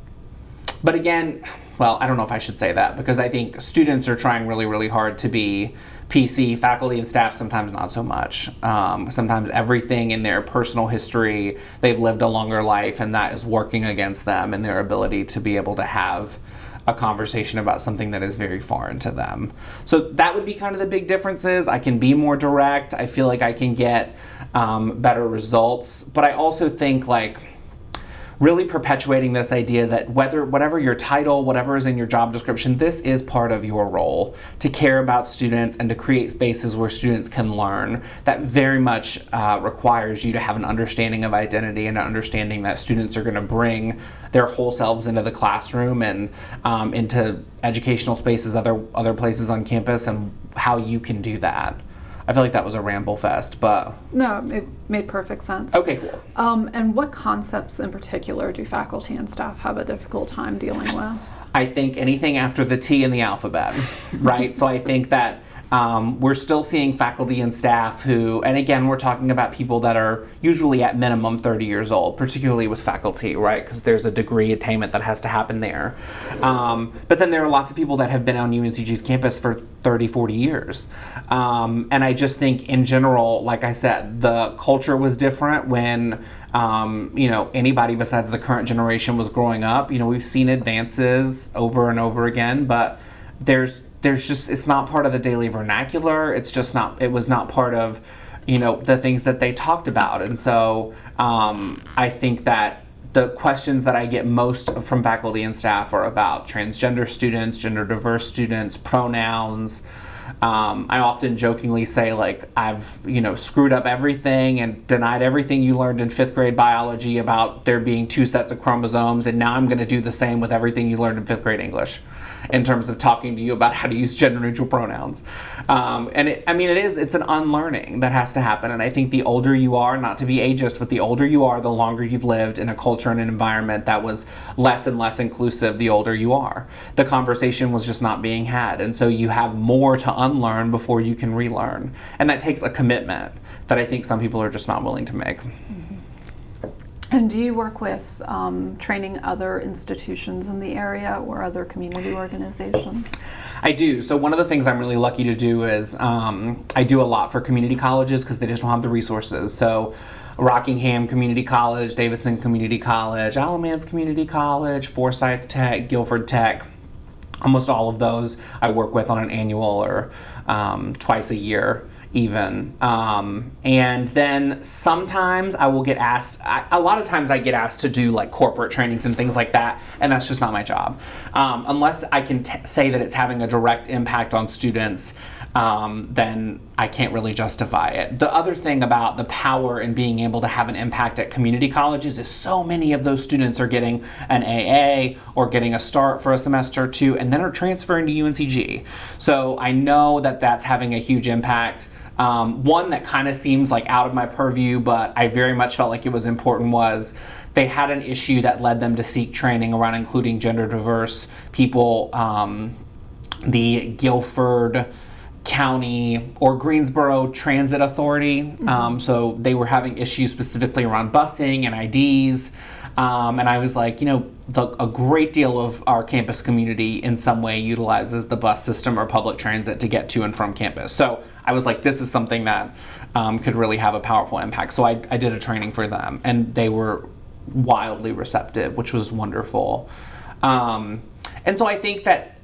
but again, well, I don't know if I should say that because I think students are trying really, really hard to be PC, faculty and staff sometimes not so much. Um, sometimes everything in their personal history, they've lived a longer life, and that is working against them and their ability to be able to have a conversation about something that is very foreign to them. So that would be kind of the big differences. I can be more direct. I feel like I can get um, better results, but I also think like really perpetuating this idea that whether whatever your title, whatever is in your job description, this is part of your role to care about students and to create spaces where students can learn. That very much uh, requires you to have an understanding of identity and an understanding that students are going to bring their whole selves into the classroom and um, into educational spaces, other other places on campus, and how you can do that. I feel like that was a ramble fest, but no, it made perfect sense. Okay, cool. Um, and what concepts in particular do faculty and staff have a difficult time dealing with? I think anything after the T in the alphabet, right? so I think that um, we're still seeing faculty and staff who, and again, we're talking about people that are usually at minimum 30 years old, particularly with faculty, right? Because there's a degree attainment that has to happen there. Um, but then there are lots of people that have been on UNCG's campus for 30, 40 years. Um, and I just think in general, like I said, the culture was different when um, you know, anybody besides the current generation was growing up. You know, we've seen advances over and over again, but there's there's just it's not part of the daily vernacular. It's just not. It was not part of you know the things that they talked about, and so um, I think that the questions that I get most from faculty and staff are about transgender students, gender diverse students, pronouns. Um, I often jokingly say like I've you know screwed up everything and denied everything you learned in fifth grade biology about there being two sets of chromosomes, and now I'm going to do the same with everything you learned in fifth grade English in terms of talking to you about how to use gender neutral pronouns. Um, and it, I mean, it is, it's an unlearning that has to happen. And I think the older you are, not to be ageist, but the older you are, the longer you've lived in a culture and an environment that was less and less inclusive the older you are. The conversation was just not being had. And so you have more to unlearn before you can relearn. And that takes a commitment that I think some people are just not willing to make. And do you work with um, training other institutions in the area or other community organizations? I do. So one of the things I'm really lucky to do is um, I do a lot for community colleges because they just don't have the resources. So Rockingham Community College, Davidson Community College, Alamance Community College, Forsyth Tech, Guilford Tech. Almost all of those I work with on an annual or um, twice a year even. Um, and then sometimes I will get asked, I, a lot of times I get asked to do like corporate trainings and things like that, and that's just not my job. Um, unless I can say that it's having a direct impact on students, um, then I can't really justify it. The other thing about the power and being able to have an impact at community colleges is so many of those students are getting an AA or getting a start for a semester or two and then are transferring to UNCG. So I know that that's having a huge impact. Um, one that kind of seems like out of my purview, but I very much felt like it was important was they had an issue that led them to seek training around including gender diverse people. Um, the Guilford County or Greensboro Transit Authority. Mm-hmm. Um, so they were having issues specifically around busing and IDs. Um, and I was like, you know, the, a great deal of our campus community in some way utilizes the bus system or public transit to get to and from campus. So I was like, this is something that um, could really have a powerful impact. So I, I did a training for them, and they were wildly receptive, which was wonderful. Um, and so I think that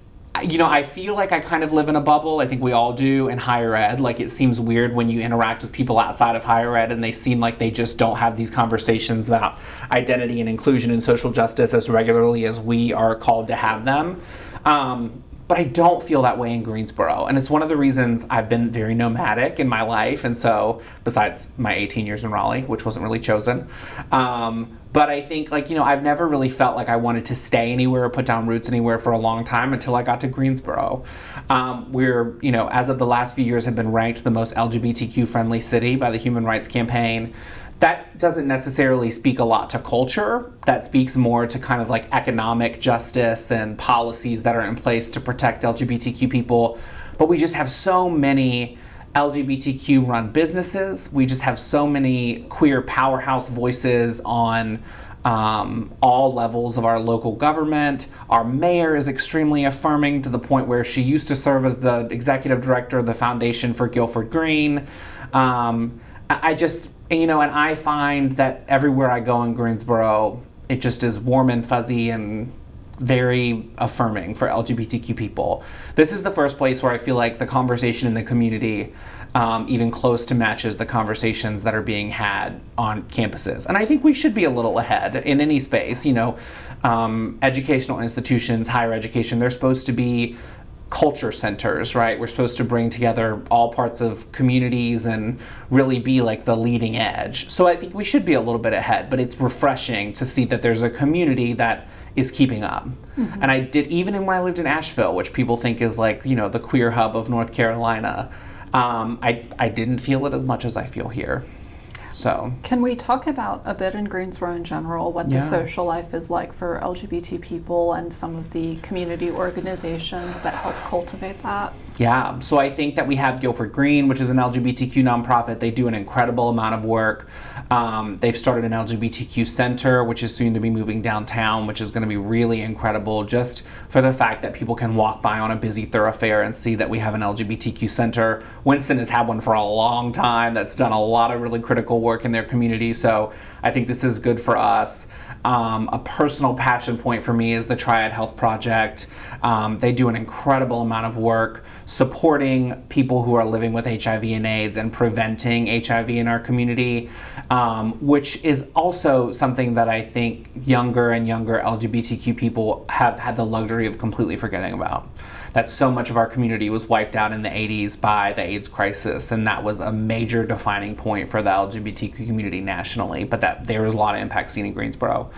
you know, I feel like I kind of live in a bubble. I think we all do in higher ed. Like it seems weird when you interact with people outside of higher ed and they seem like they just don't have these conversations about identity and inclusion and social justice as regularly as we are called to have them. Um, but I don't feel that way in Greensboro. And it's one of the reasons I've been very nomadic in my life. And so, besides my 18 years in Raleigh, which wasn't really chosen, um, but I think, like, you know, I've never really felt like I wanted to stay anywhere or put down roots anywhere for a long time until I got to Greensboro. Um, we're, you know, as of the last few years, have been ranked the most LGBTQ friendly city by the Human Rights Campaign that doesn't necessarily speak a lot to culture. That speaks more to kind of like economic justice and policies that are in place to protect LGBTQ people. But we just have so many LGBTQ run businesses. We just have so many queer powerhouse voices on um, all levels of our local government. Our mayor is extremely affirming to the point where she used to serve as the executive director of the Foundation for Guilford Green. Um, I just, you know, and I find that everywhere I go in Greensboro, it just is warm and fuzzy and very affirming for LGBTQ people. This is the first place where I feel like the conversation in the community um, even close to matches the conversations that are being had on campuses. And I think we should be a little ahead in any space. You know, um, educational institutions, higher education, they're supposed to be culture centers, right? We're supposed to bring together all parts of communities and really be like the leading edge. So I think we should be a little bit ahead, but it's refreshing to see that there's a community that is keeping up. Mm-hmm. And I did even when I lived in Asheville, which people think is like, you know, the queer hub of North Carolina. Um, I, I didn't feel it as much as I feel here. So, can we talk about a bit in Greensboro in general what yeah. the social life is like for LGBT people and some of the community organizations that help cultivate that? Yeah, so I think that we have Guilford Green, which is an LGBTQ nonprofit. They do an incredible amount of work. Um, they've started an LGBTQ center, which is soon to be moving downtown, which is going to be really incredible just for the fact that people can walk by on a busy thoroughfare and see that we have an LGBTQ center. Winston has had one for a long time that's done a lot of really critical work in their community, so I think this is good for us. Um, a personal passion point for me is the Triad Health Project. Um, they do an incredible amount of work supporting people who are living with HIV and AIDS and preventing HIV in our community, um, which is also something that I think younger and younger LGBTQ people have had the luxury of completely forgetting about that so much of our community was wiped out in the 80s by the AIDS crisis, and that was a major defining point for the LGBTQ community nationally, but that there was a lot of impact seen in Greensboro.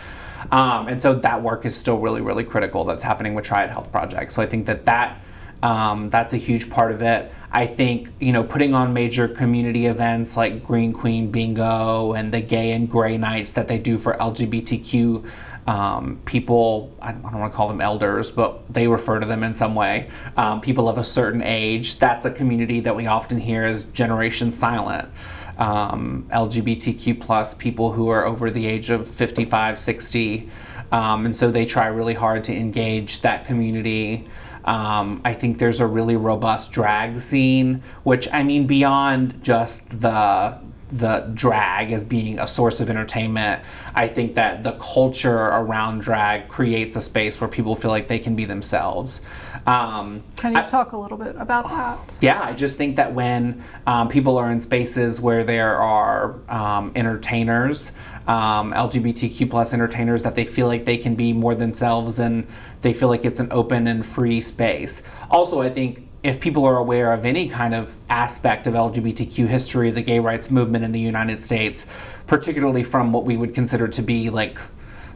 Um, and so that work is still really, really critical that's happening with Triad Health Project. So I think that that um, that's a huge part of it. I think you know putting on major community events like Green Queen Bingo and the Gay and Gray Nights that they do for LGBTQ um, people, I don't want to call them elders, but they refer to them in some way, um, people of a certain age. That's a community that we often hear as Generation Silent. Um, LGBTQ plus people who are over the age of 55, 60. Um, and so they try really hard to engage that community. Um, I think there's a really robust drag scene, which I mean, beyond just the the drag as being a source of entertainment. I think that the culture around drag creates a space where people feel like they can be themselves. Um, can you I, talk a little bit about that? Yeah, I just think that when um, people are in spaces where there are um, entertainers, um, LGBTQ plus entertainers, that they feel like they can be more themselves and they feel like it's an open and free space. Also, I think if people are aware of any kind of aspect of LGBTQ history, the gay rights movement in the United States, particularly from what we would consider to be like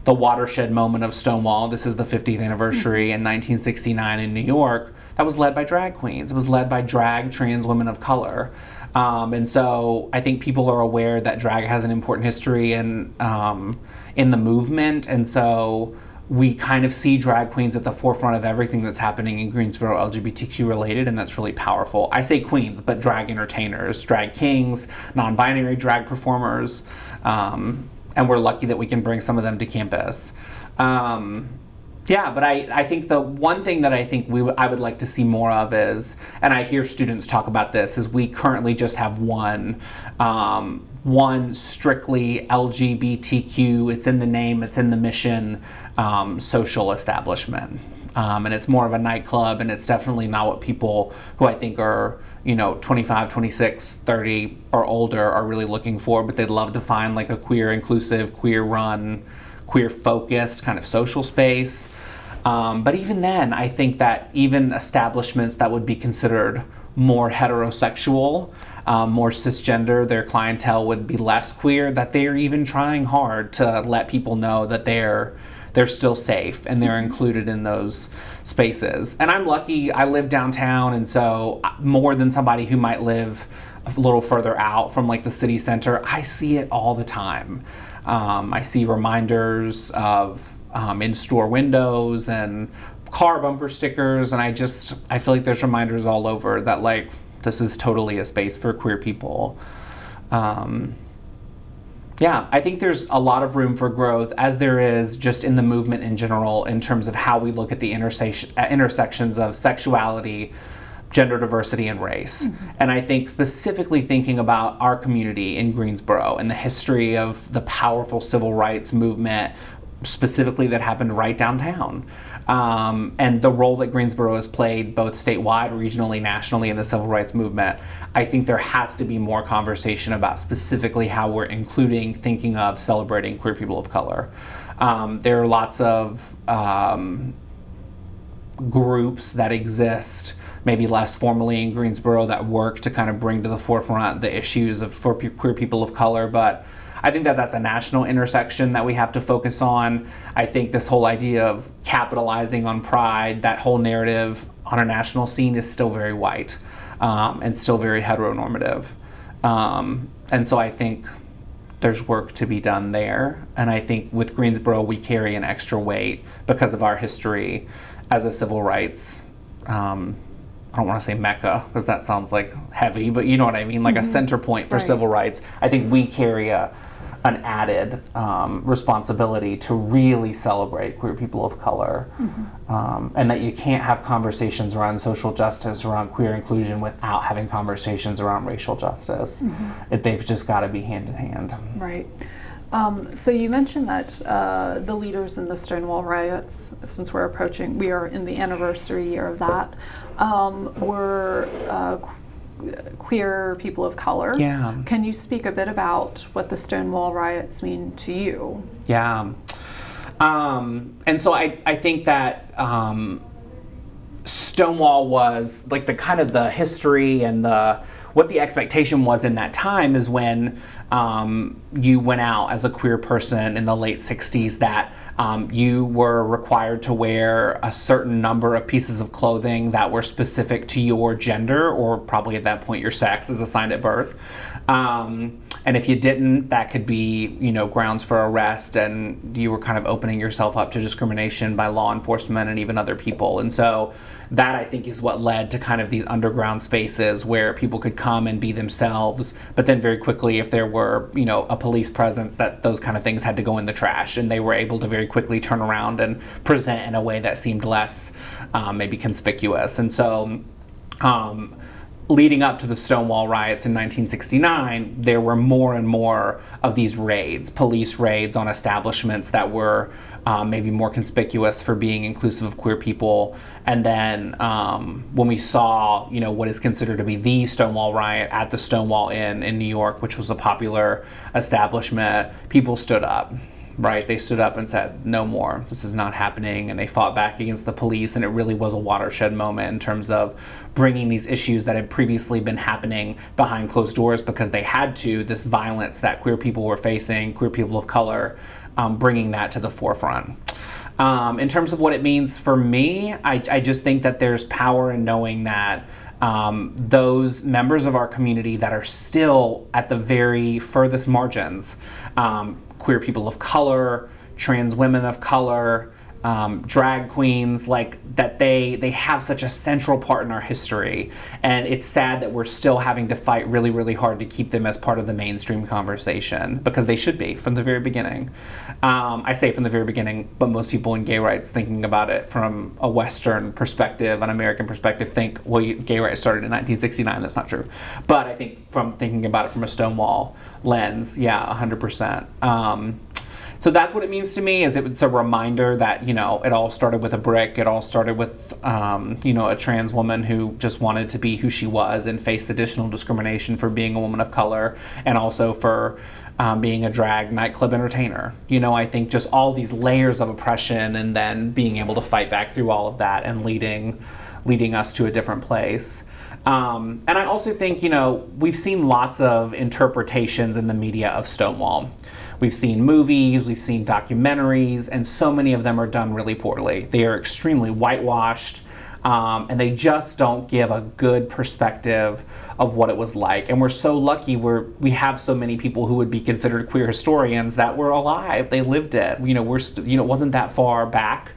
the watershed moment of Stonewall, this is the 50th anniversary in 1969 in New York, that was led by drag queens. It was led by drag trans women of color. Um, and so I think people are aware that drag has an important history in, um, in the movement. And so we kind of see drag queens at the forefront of everything that's happening in Greensboro LGBTQ related, and that's really powerful. I say queens, but drag entertainers, drag kings, non binary drag performers, um, and we're lucky that we can bring some of them to campus. Um, yeah, but I, I think the one thing that I think we w- I would like to see more of is, and I hear students talk about this, is we currently just have one um, one strictly LGBTQ. It's in the name, it's in the mission um, social establishment. Um, and it's more of a nightclub, and it's definitely not what people who I think are you know 25 26 30 or older are really looking for but they'd love to find like a queer inclusive queer run queer focused kind of social space um, but even then i think that even establishments that would be considered more heterosexual um, more cisgender their clientele would be less queer that they're even trying hard to let people know that they're they're still safe and they're included in those spaces. And I'm lucky I live downtown, and so uh, more than somebody who might live a little further out from like the city center, I see it all the time. Um, I see reminders of um, in-store windows and car bumper stickers, and I just I feel like there's reminders all over that like this is totally a space for queer people. Um, yeah, I think there's a lot of room for growth, as there is just in the movement in general, in terms of how we look at the intersection, uh, intersections of sexuality, gender diversity, and race. Mm-hmm. And I think specifically thinking about our community in Greensboro and the history of the powerful civil rights movement, specifically that happened right downtown. Um, and the role that Greensboro has played both statewide, regionally, nationally in the civil rights movement. I think there has to be more conversation about specifically how we're including, thinking of, celebrating queer people of color. Um, there are lots of um, groups that exist, maybe less formally in Greensboro, that work to kind of bring to the forefront the issues of for queer people of color, but I think that that's a national intersection that we have to focus on. I think this whole idea of capitalizing on pride, that whole narrative on a national scene is still very white um, and still very heteronormative. Um, and so I think there's work to be done there. And I think with Greensboro, we carry an extra weight because of our history as a civil rights. Um, I don't want to say mecca because that sounds like heavy, but you know what I mean, like mm-hmm. a center point for right. civil rights. I think we carry a, an added um, responsibility to really celebrate queer people of color, um, and that you can't have conversations around social justice, around queer inclusion, without having conversations around racial justice. It, they've just got to be hand in hand. Right. Um, so you mentioned that uh, the leaders in the Stonewall riots, since we're approaching, we are in the anniversary year of that, um, were uh, queer people of color. Yeah. Can you speak a bit about what the Stonewall riots mean to you? Yeah. Um, and so I, I think that um, Stonewall was like the kind of the history and the what the expectation was in that time is when um, you went out as a queer person in the late 60s that um, you were required to wear a certain number of pieces of clothing that were specific to your gender or probably at that point your sex as assigned at birth. Um, and if you didn't, that could be, you know, grounds for arrest, and you were kind of opening yourself up to discrimination by law enforcement and even other people. And so that I think is what led to kind of these underground spaces where people could come and be themselves, but then very quickly, if there were, you know, a police presence, that those kind of things had to go in the trash, and they were able to very quickly turn around and present in a way that seemed less um, maybe conspicuous. And so. Um, leading up to the Stonewall riots in 1969, there were more and more of these raids, police raids on establishments that were um, maybe more conspicuous for being inclusive of queer people. And then um, when we saw, you know, what is considered to be the Stonewall riot at the Stonewall Inn in New York, which was a popular establishment, people stood up right? They stood up and said, no more, this is not happening. And they fought back against the police. And it really was a watershed moment in terms of bringing these issues that had previously been happening behind closed doors because they had to, this violence that queer people were facing, queer people of color, um, bringing that to the forefront. Um, in terms of what it means for me, I, I just think that there's power in knowing that um, those members of our community that are still at the very furthest margins, um, queer people of color, trans women of color, um, drag queens, like that they they have such a central part in our history, and it's sad that we're still having to fight really really hard to keep them as part of the mainstream conversation because they should be from the very beginning. Um, I say from the very beginning, but most people in gay rights thinking about it from a Western perspective, an American perspective, think well, you, gay rights started in 1969. That's not true, but I think from thinking about it from a Stonewall lens, yeah, 100 percent. So that's what it means to me is it's a reminder that you know it all started with a brick. It all started with um, you know a trans woman who just wanted to be who she was and faced additional discrimination for being a woman of color and also for um, being a drag nightclub entertainer. You know i think just all these layers of oppression and then being able to fight back through all of that and leading leading us to a different place. Um, and I also think, you know, we've seen lots of interpretations in the media of Stonewall. We've seen movies, we've seen documentaries, and so many of them are done really poorly. They are extremely whitewashed, um, and they just don't give a good perspective of what it was like. And we're so lucky we're, we have so many people who would be considered queer historians that were alive. They lived it. You know, we're you know, it wasn't that far back.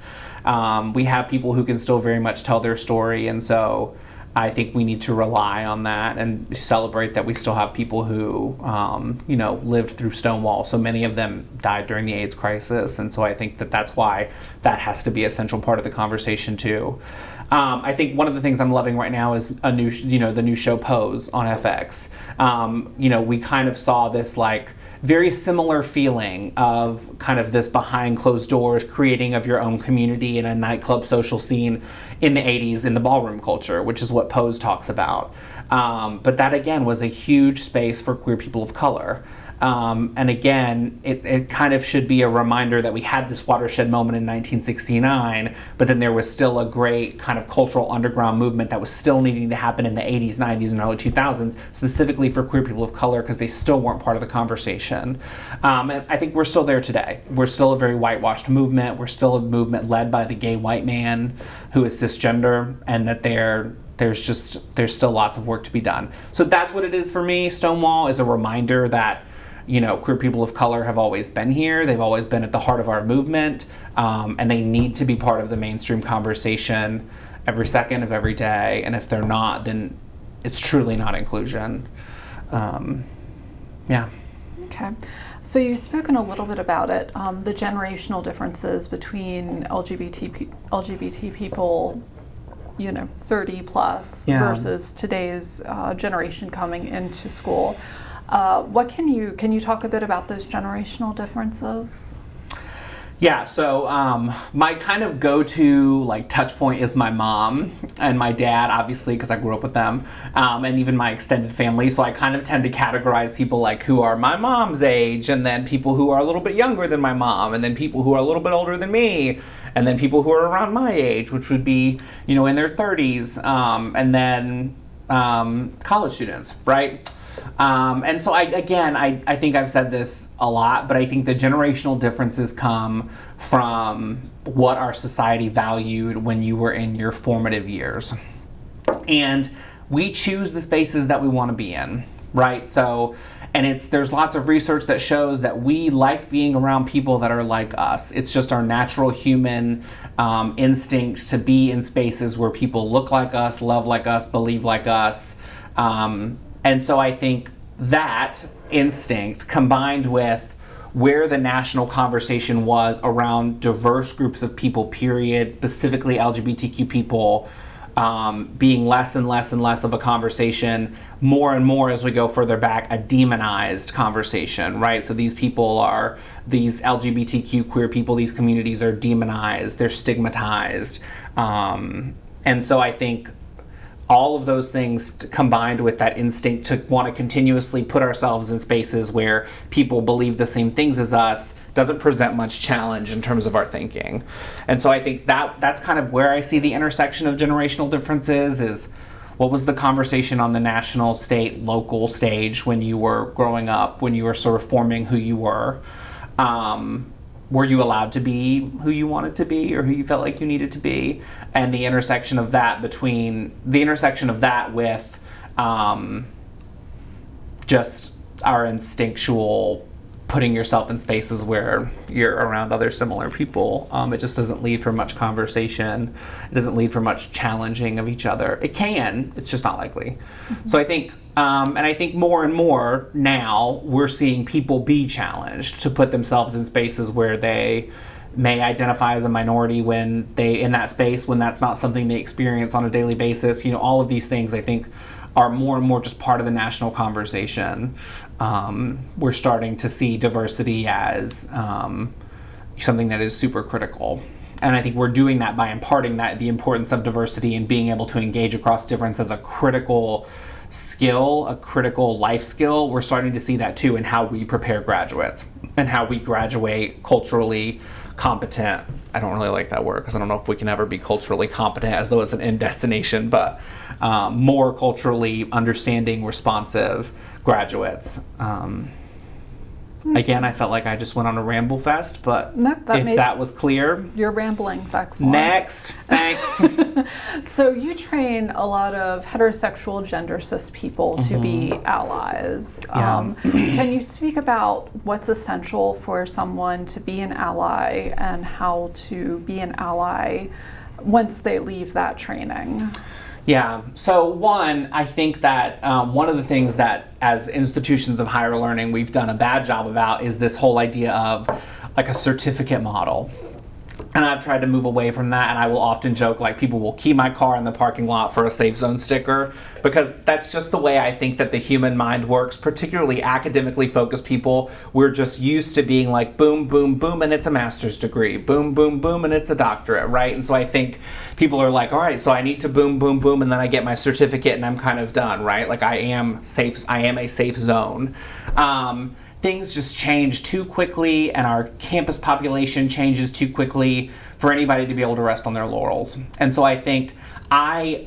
Um, we have people who can still very much tell their story, and so I think we need to rely on that and celebrate that we still have people who, um, you know, lived through Stonewall. So many of them died during the AIDS crisis, and so I think that that's why that has to be a central part of the conversation too. Um, I think one of the things I'm loving right now is a new, you know, the new show Pose on FX. Um, you know, we kind of saw this like very similar feeling of kind of this behind closed doors creating of your own community in a nightclub social scene in the 80s in the ballroom culture, which is what Pose talks about. Um, but that again was a huge space for queer people of color. Um, and again, it, it kind of should be a reminder that we had this watershed moment in 1969, but then there was still a great kind of cultural underground movement that was still needing to happen in the 80s, 90s, and early 2000s, specifically for queer people of color, because they still weren't part of the conversation. Um, and I think we're still there today. We're still a very whitewashed movement. We're still a movement led by the gay white man who is cisgender, and that they're there's just there's still lots of work to be done. So that's what it is for me. Stonewall is a reminder that you know, queer people of color have always been here. They've always been at the heart of our movement, um, and they need to be part of the mainstream conversation every second of every day. And if they're not, then it's truly not inclusion. Um, yeah. Okay. So you've spoken a little bit about it, um, the generational differences between LGBT LGBT people, you know, 30 plus Yeah. versus today's uh, generation coming into school. Uh, what can you can you talk a bit about those generational differences? Yeah, so um, my kind of go-to like touch point is my mom and my dad, obviously, because I grew up with them, um, and even my extended family. So I kind of tend to categorize people like who are my mom's age, and then people who are a little bit younger than my mom, and then people who are a little bit older than me, and then people who are around my age, which would be you know in their 30s, um, and then um, college students, right? Um, and so I again I, I think I've said this a lot, but I think the generational differences come from what our society valued when you were in your formative years. And we choose the spaces that we want to be in, right? So and it's there's lots of research that shows that we like being around people that are like us. It's just our natural human um, to be in spaces where people look like us, love like us, believe like us. Um, and so I think that instinct combined with where the national conversation was around diverse groups of people, period, specifically LGBTQ people, um, being less and less and less of a conversation, more and more as we go further back, a demonized conversation, right? So these people are, these LGBTQ queer people, these communities are demonized, they're stigmatized. Um, and so I think all of those things combined with that instinct to want to continuously put ourselves in spaces where people believe the same things as us doesn't present much challenge in terms of our thinking. And so I think that that's kind of where I see the intersection of generational differences is what was the conversation on the national, state, local stage when you were growing up, when you were sort of forming who you were. Um, were you allowed to be who you wanted to be or who you felt like you needed to be? And the intersection of that between the intersection of that with um, just our instinctual putting yourself in spaces where you're around other similar people. Um, it just doesn't lead for much conversation. It doesn't lead for much challenging of each other. It can it's just not likely. So i think um, and I think more and more now we're seeing people be challenged to put themselves in spaces where they may identify as a minority when they in that space when that's not something they experience on a daily basis. You know, all of these things I think are more and more just part of the national conversation. Um, we're starting to see diversity as um, something that is super critical. And I think we're doing that by imparting that the importance of diversity and being able to engage across difference as a critical skill, a critical life skill, we're starting to see that too in how we prepare graduates and how we graduate culturally competent. I don't really like that word because I don't know if we can ever be culturally competent as though it's an end destination, but um, more culturally understanding, responsive graduates. Um, Again, I felt like I just went on a ramble fest, but No, that if that was clear, Your ramblings, excellent. next, thanks. So you train a lot of heterosexual gender cis people to be allies. Mm-hmm. Yeah. Um, can you speak about what's essential for someone to be an ally and how to be an ally once they leave that training? Yeah. So one, I think that um, one of the things that as institutions of higher learning we've done a bad job about is this whole idea of like a certificate model. And I've tried to move away from that, and I will often joke like people will key my car in the parking lot for a safe zone sticker because that's just the way I think that the human mind works, particularly academically focused people. We're just used to being like boom, boom, boom, and it's a master's degree, boom, boom, boom, and it's a doctorate, right? And so I think people are like, all right, so I need to boom, boom, boom, and then I get my certificate and I'm kind of done, right? Like I am safe, I am a safe zone. Um, things just change too quickly and our campus population changes too quickly for anybody to be able to rest on their laurels. And so I think I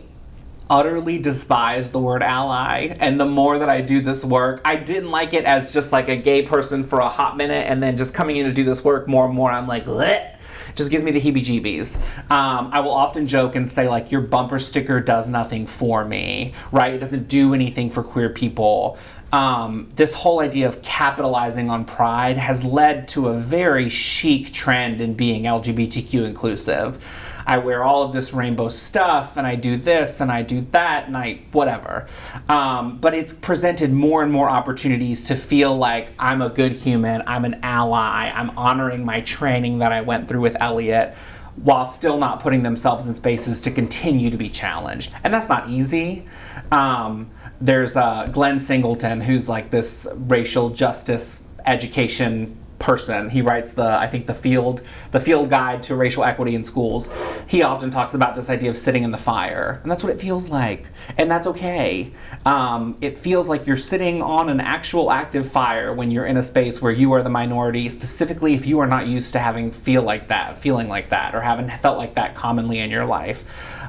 utterly despise the word ally and the more that I do this work, I didn't like it as just like a gay person for a hot minute and then just coming in to do this work more and more I'm like Bleh! Just gives me the heebie-jeebies. Um, I will often joke and say like your bumper sticker does nothing for me, right? It doesn't do anything for queer people um, this whole idea of capitalizing on pride has led to a very chic trend in being LGBTQ inclusive. I wear all of this rainbow stuff and I do this and I do that and I whatever. Um, but it's presented more and more opportunities to feel like I'm a good human, I'm an ally, I'm honoring my training that I went through with Elliot while still not putting themselves in spaces to continue to be challenged. And that's not easy. Um, there's uh, Glenn Singleton, who's like this racial justice education person. He writes the I think the field the field guide to racial equity in schools. He often talks about this idea of sitting in the fire, and that's what it feels like, and that's okay. Um, it feels like you're sitting on an actual active fire when you're in a space where you are the minority, specifically if you are not used to having feel like that, feeling like that, or haven't felt like that commonly in your life.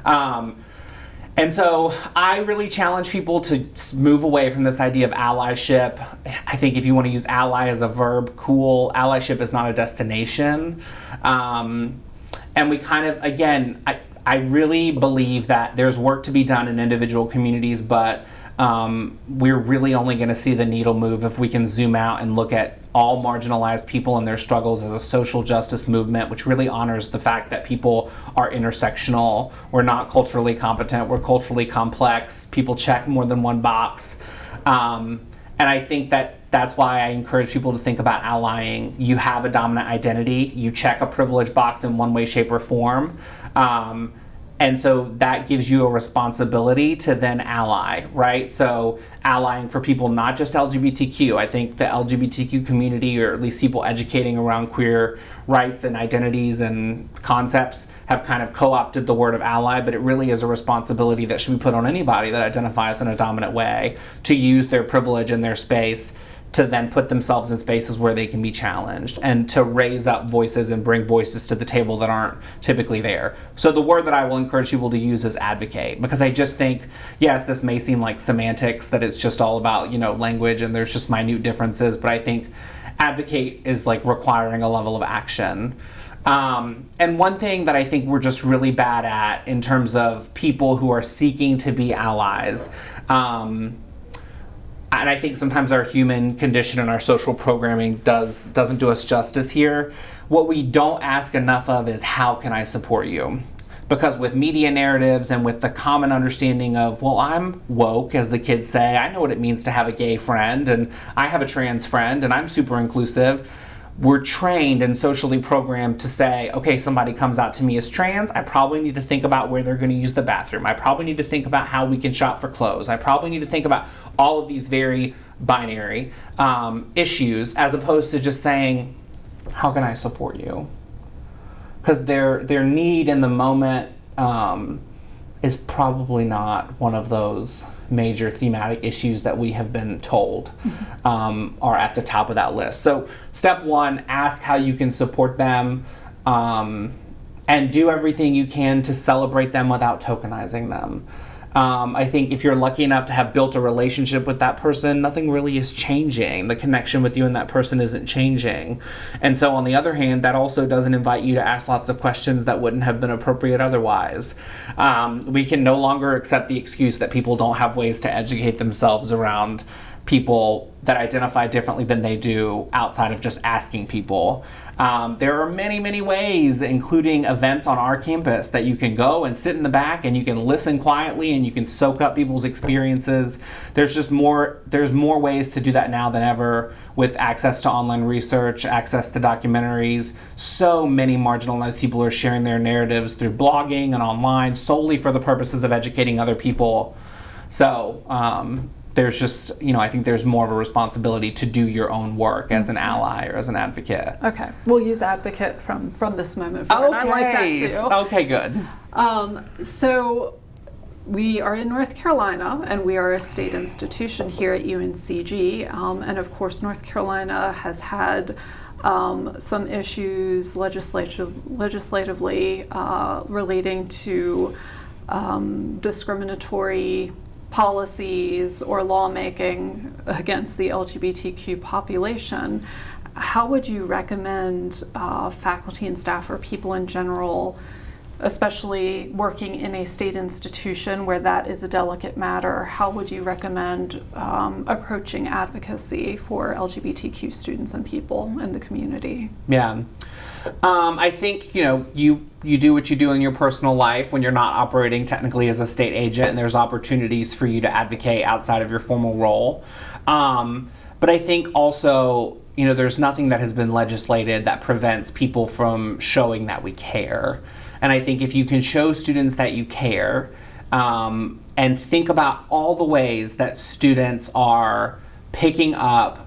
Um, and so I really challenge people to move away from this idea of allyship. I think if you want to use ally as a verb, cool. Allyship is not a destination. Um, and we kind of, again, I, I really believe that there's work to be done in individual communities, but um, we're really only going to see the needle move if we can zoom out and look at all marginalized people and their struggles as a social justice movement, which really honors the fact that people are intersectional. We're not culturally competent, we're culturally complex. People check more than one box. Um, and I think that that's why I encourage people to think about allying. You have a dominant identity, you check a privilege box in one way, shape, or form. Um, and so that gives you a responsibility to then ally, right? So allying for people not just LGBTQ. I think the LGBTQ community, or at least people educating around queer rights and identities and concepts, have kind of co-opted the word of ally, but it really is a responsibility that should be put on anybody that identifies in a dominant way to use their privilege and their space to then put themselves in spaces where they can be challenged and to raise up voices and bring voices to the table that aren't typically there. So the word that I will encourage people to use is advocate because I just think yes, this may seem like semantics that it's just all about, you know, language and there's just minute differences, but I think advocate is like requiring a level of action. Um, and one thing that I think we're just really bad at in terms of people who are seeking to be allies um, and I think sometimes our human condition and our social programming does doesn't do us justice here. What we don't ask enough of is how can I support you? Because with media narratives and with the common understanding of, well, I'm woke, as the kids say, I know what it means to have a gay friend, and I have a trans friend, and I'm super inclusive we're trained and socially programmed to say, okay, somebody comes out to me as trans, I probably need to think about where they're going to use the bathroom. I probably need to think about how we can shop for clothes. I probably need to think about all of these very binary um, issues as opposed to just saying, how can I support you? Because their, their need in the moment um, is probably not one of those major thematic issues that we have been told mm-hmm. um, are at the top of that list. So, step one ask how you can support them um, and do everything you can to celebrate them without tokenizing them. Um, I think if you're lucky enough to have built a relationship with that person, nothing really is changing. The connection with you and that person isn't changing. And so, on the other hand, that also doesn't invite you to ask lots of questions that wouldn't have been appropriate otherwise. Um, we can no longer accept the excuse that people don't have ways to educate themselves around people that identify differently than they do outside of just asking people. Um, there are many, many ways, including events on our campus, that you can go and sit in the back and you can listen quietly and you can soak up people's experiences. There's just more. There's more ways to do that now than ever with access to online research, access to documentaries. So many marginalized people are sharing their narratives through blogging and online solely for the purposes of educating other people. So um, there's just you know I think there's more of a responsibility to do your own work as an ally or as an advocate. Okay, we'll use advocate from from this moment forward. Okay. I like that too. Okay, good. Um, so we are in North Carolina and we are a state institution here at UNCG, um, and of course North Carolina has had. Um, some issues legislative, legislatively uh, relating to um, discriminatory policies or lawmaking against the LGBTQ population, how would you recommend uh, faculty and staff or people in general especially working in a state institution where that is a delicate matter, how would you recommend um, approaching advocacy for LGBTQ students and people in the community? Yeah. Um, I think you know you you do what you do in your personal life when you're not operating technically as a state agent, and there's opportunities for you to advocate outside of your formal role. Um, but I think also you know there's nothing that has been legislated that prevents people from showing that we care. And I think if you can show students that you care, um, and think about all the ways that students are picking up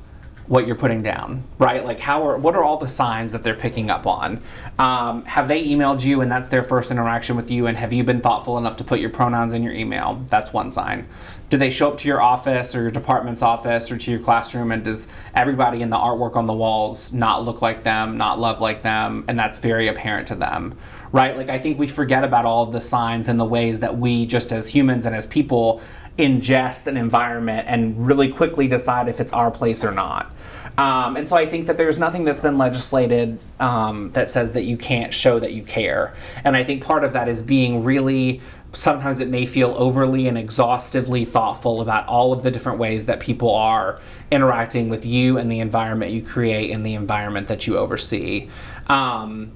what you're putting down, right? Like how are what are all the signs that they're picking up on? Um, have they emailed you and that's their first interaction with you? And have you been thoughtful enough to put your pronouns in your email? That's one sign. Do they show up to your office or your department's office or to your classroom and does everybody in the artwork on the walls not look like them, not love like them, and that's very apparent to them? Right? Like I think we forget about all the signs and the ways that we just as humans and as people ingest an environment and really quickly decide if it's our place or not. Um, and so I think that there's nothing that's been legislated um, that says that you can't show that you care. And I think part of that is being really, sometimes it may feel overly and exhaustively thoughtful about all of the different ways that people are interacting with you and the environment you create and the environment that you oversee. Um,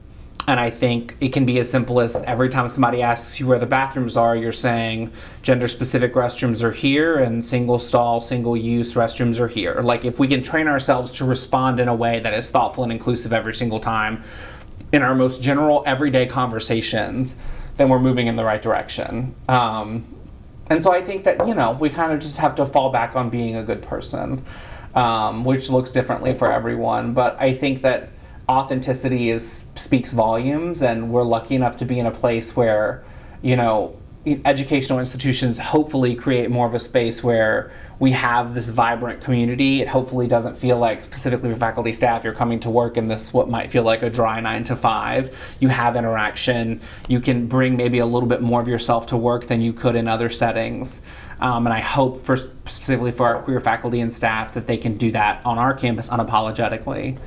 and I think it can be as simple as every time somebody asks you where the bathrooms are, you're saying gender specific restrooms are here and single stall, single use restrooms are here. Like if we can train ourselves to respond in a way that is thoughtful and inclusive every single time in our most general everyday conversations, then we're moving in the right direction. Um, and so I think that, you know, we kind of just have to fall back on being a good person, um, which looks differently for everyone. But I think that authenticity is speaks volumes and we're lucky enough to be in a place where you know educational institutions hopefully create more of a space where we have this vibrant community. It hopefully doesn't feel like specifically for faculty staff you're coming to work in this what might feel like a dry nine to five. You have interaction. You can bring maybe a little bit more of yourself to work than you could in other settings. Um, and i hope for specifically for our queer faculty and staff that they can do that on our campus unapologetically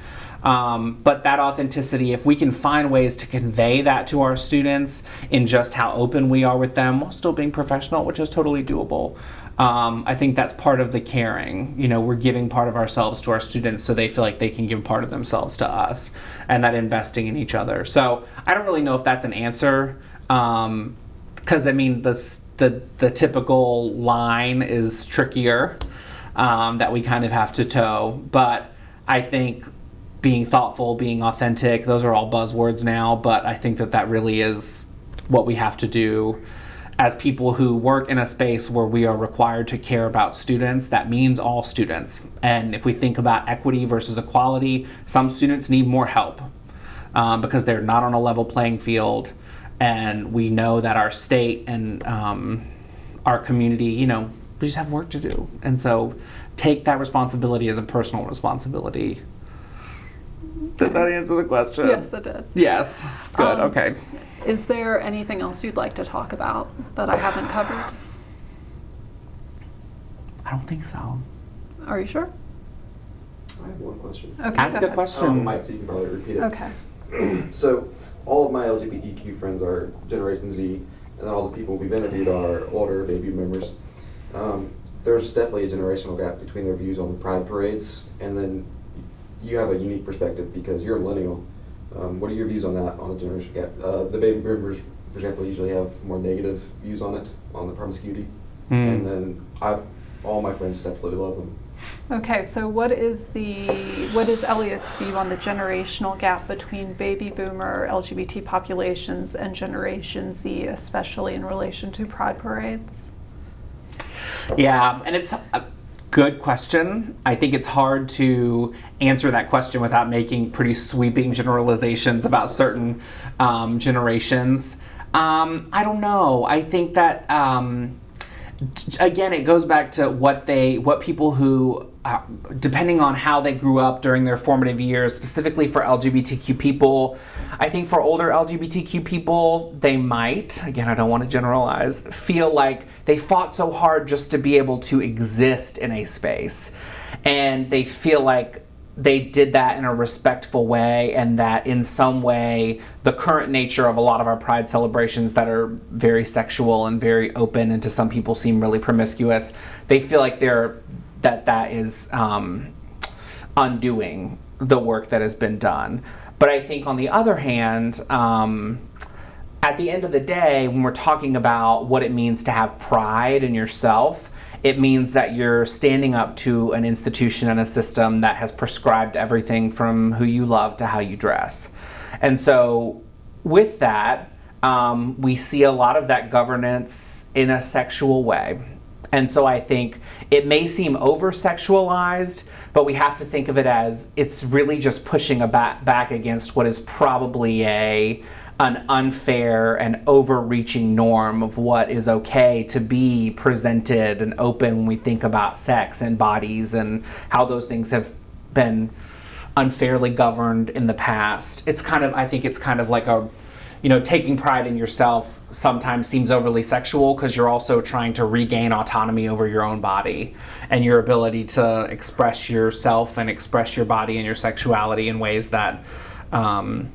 um, but that authenticity, if we can find ways to convey that to our students in just how open we are with them while still being professional, which is totally doable. Um, I think that's part of the caring. You know, we're giving part of ourselves to our students so they feel like they can give part of themselves to us and that investing in each other. So I don't really know if that's an answer. Because um, I mean, the, the, the typical line is trickier um, that we kind of have to toe. But I think being thoughtful, being authentic, those are all buzzwords now, but I think that that really is what we have to do as people who work in a space where we are required to care about students, that means all students. And if we think about equity versus equality, some students need more help um, because they're not on a level playing field. And we know that our state and um, our community, you know, we just have work to do. And so take that responsibility as a personal responsibility did that answer the question? Yes, it did. Yes. Good. Um, okay. Is there anything else you'd like to talk about that I haven't covered? I don't think so. Are you sure? I have one question. Okay. Ask go a ahead. question. Um, Mike, so you can probably repeat it. Okay. So, all of my LGBTQ friends are Generation Z, and then all the people we've interviewed are older baby boomers. Um, there's definitely a generational gap between their views on the pride parades, and then you have a unique perspective because you're a millennial. Um, what are your views on that, on the generational gap? Uh, the baby boomers, for example, usually have more negative views on it, on the promiscuity. Hmm. And then I've, all my friends just absolutely love them. Okay, so what is the what is Elliot's view on the generational gap between baby boomer LGBT populations and Generation Z, especially in relation to pride parades? Yeah, and it's a good question. I think it's hard to answer that question without making pretty sweeping generalizations about certain um, generations. Um, I don't know. I think that. Um, again it goes back to what they what people who uh, depending on how they grew up during their formative years specifically for lgbtq people i think for older lgbtq people they might again i don't want to generalize feel like they fought so hard just to be able to exist in a space. And they feel like they did that in a respectful way and that in some way the current nature of a lot of our pride celebrations that are very sexual and very open and to some people seem really promiscuous they feel like they're that that is um, undoing the work that has been done but i think on the other hand um, at the end of the day, when we're talking about what it means to have pride in yourself, it means that you're standing up to an institution and a system that has prescribed everything from who you love to how you dress. And so, with that, um, we see a lot of that governance in a sexual way. And so I think it may seem over sexualized, but we have to think of it as it's really just pushing a back, back against what is probably a an unfair and overreaching norm of what is okay to be presented and open when we think about sex and bodies and how those things have been unfairly governed in the past. It's kind of I think it's kind of like a you know, taking pride in yourself sometimes seems overly sexual because you're also trying to regain autonomy over your own body and your ability to express yourself and express your body and your sexuality in ways that um,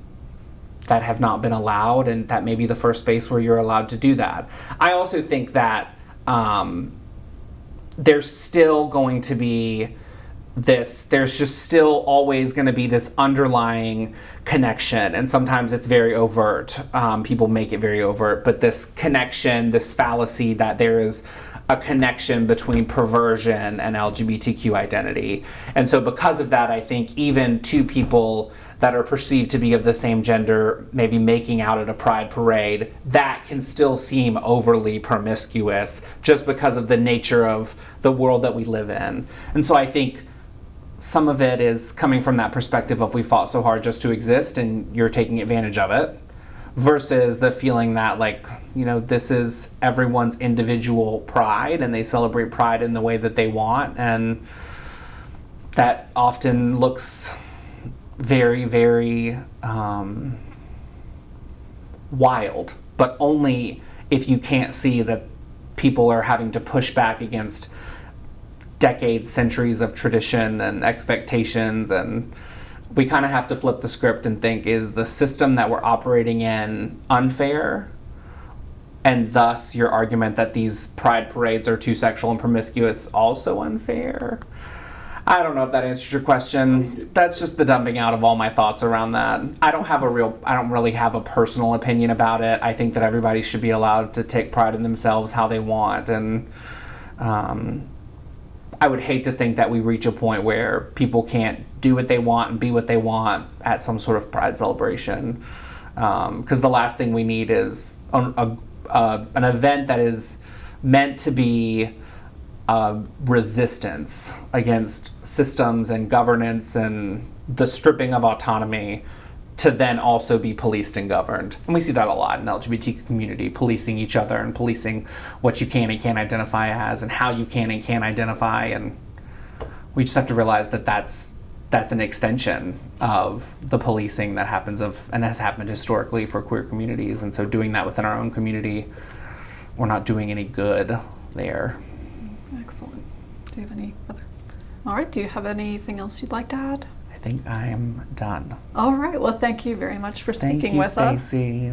that have not been allowed, and that may be the first space where you're allowed to do that. I also think that um, there's still going to be this there's just still always going to be this underlying connection and sometimes it's very overt. Um, people make it very overt but this connection this fallacy that there is a connection between perversion and lgbtq identity. And so because of that i think even two people that are perceived to be of the same gender maybe making out at a pride parade that can still seem overly promiscuous just because of the nature of the world that we live in. And so i think some of it is coming from that perspective of we fought so hard just to exist and you're taking advantage of it versus the feeling that like you know this is everyone's individual pride and they celebrate pride in the way that they want. And that often looks very very um, wild. But only if you can't see that people are having to push back against decades, centuries of tradition and expectations and we kind of have to flip the script and think is the system that we're operating in unfair? And thus your argument that these pride parades are too sexual and promiscuous also unfair? I don't know if that answers your question. That's just the dumping out of all my thoughts around that. I don't have a real I don't really have a personal opinion about it. I think that everybody should be allowed to take pride in themselves how they want and um, I would hate to think that we reach a point where people can't do what they want and be what they want at some sort of pride celebration. Because um, the last thing we need is a, a, an event that is meant to be a resistance against systems and governance and the stripping of autonomy to then also be policed and governed. And we see that a lot in the LGBT community, policing each other and policing what you can and can't identify as and how you can and can't identify. And we just have to realize that that's that's an extension of the policing that happens of and has happened historically for queer communities. And so doing that within our own community, we're not doing any good there. Excellent. Do you have any other? All right. Do you have anything else you'd like to add? I think I am done. All right. Well, thank you very much for speaking you, with us. Stacy.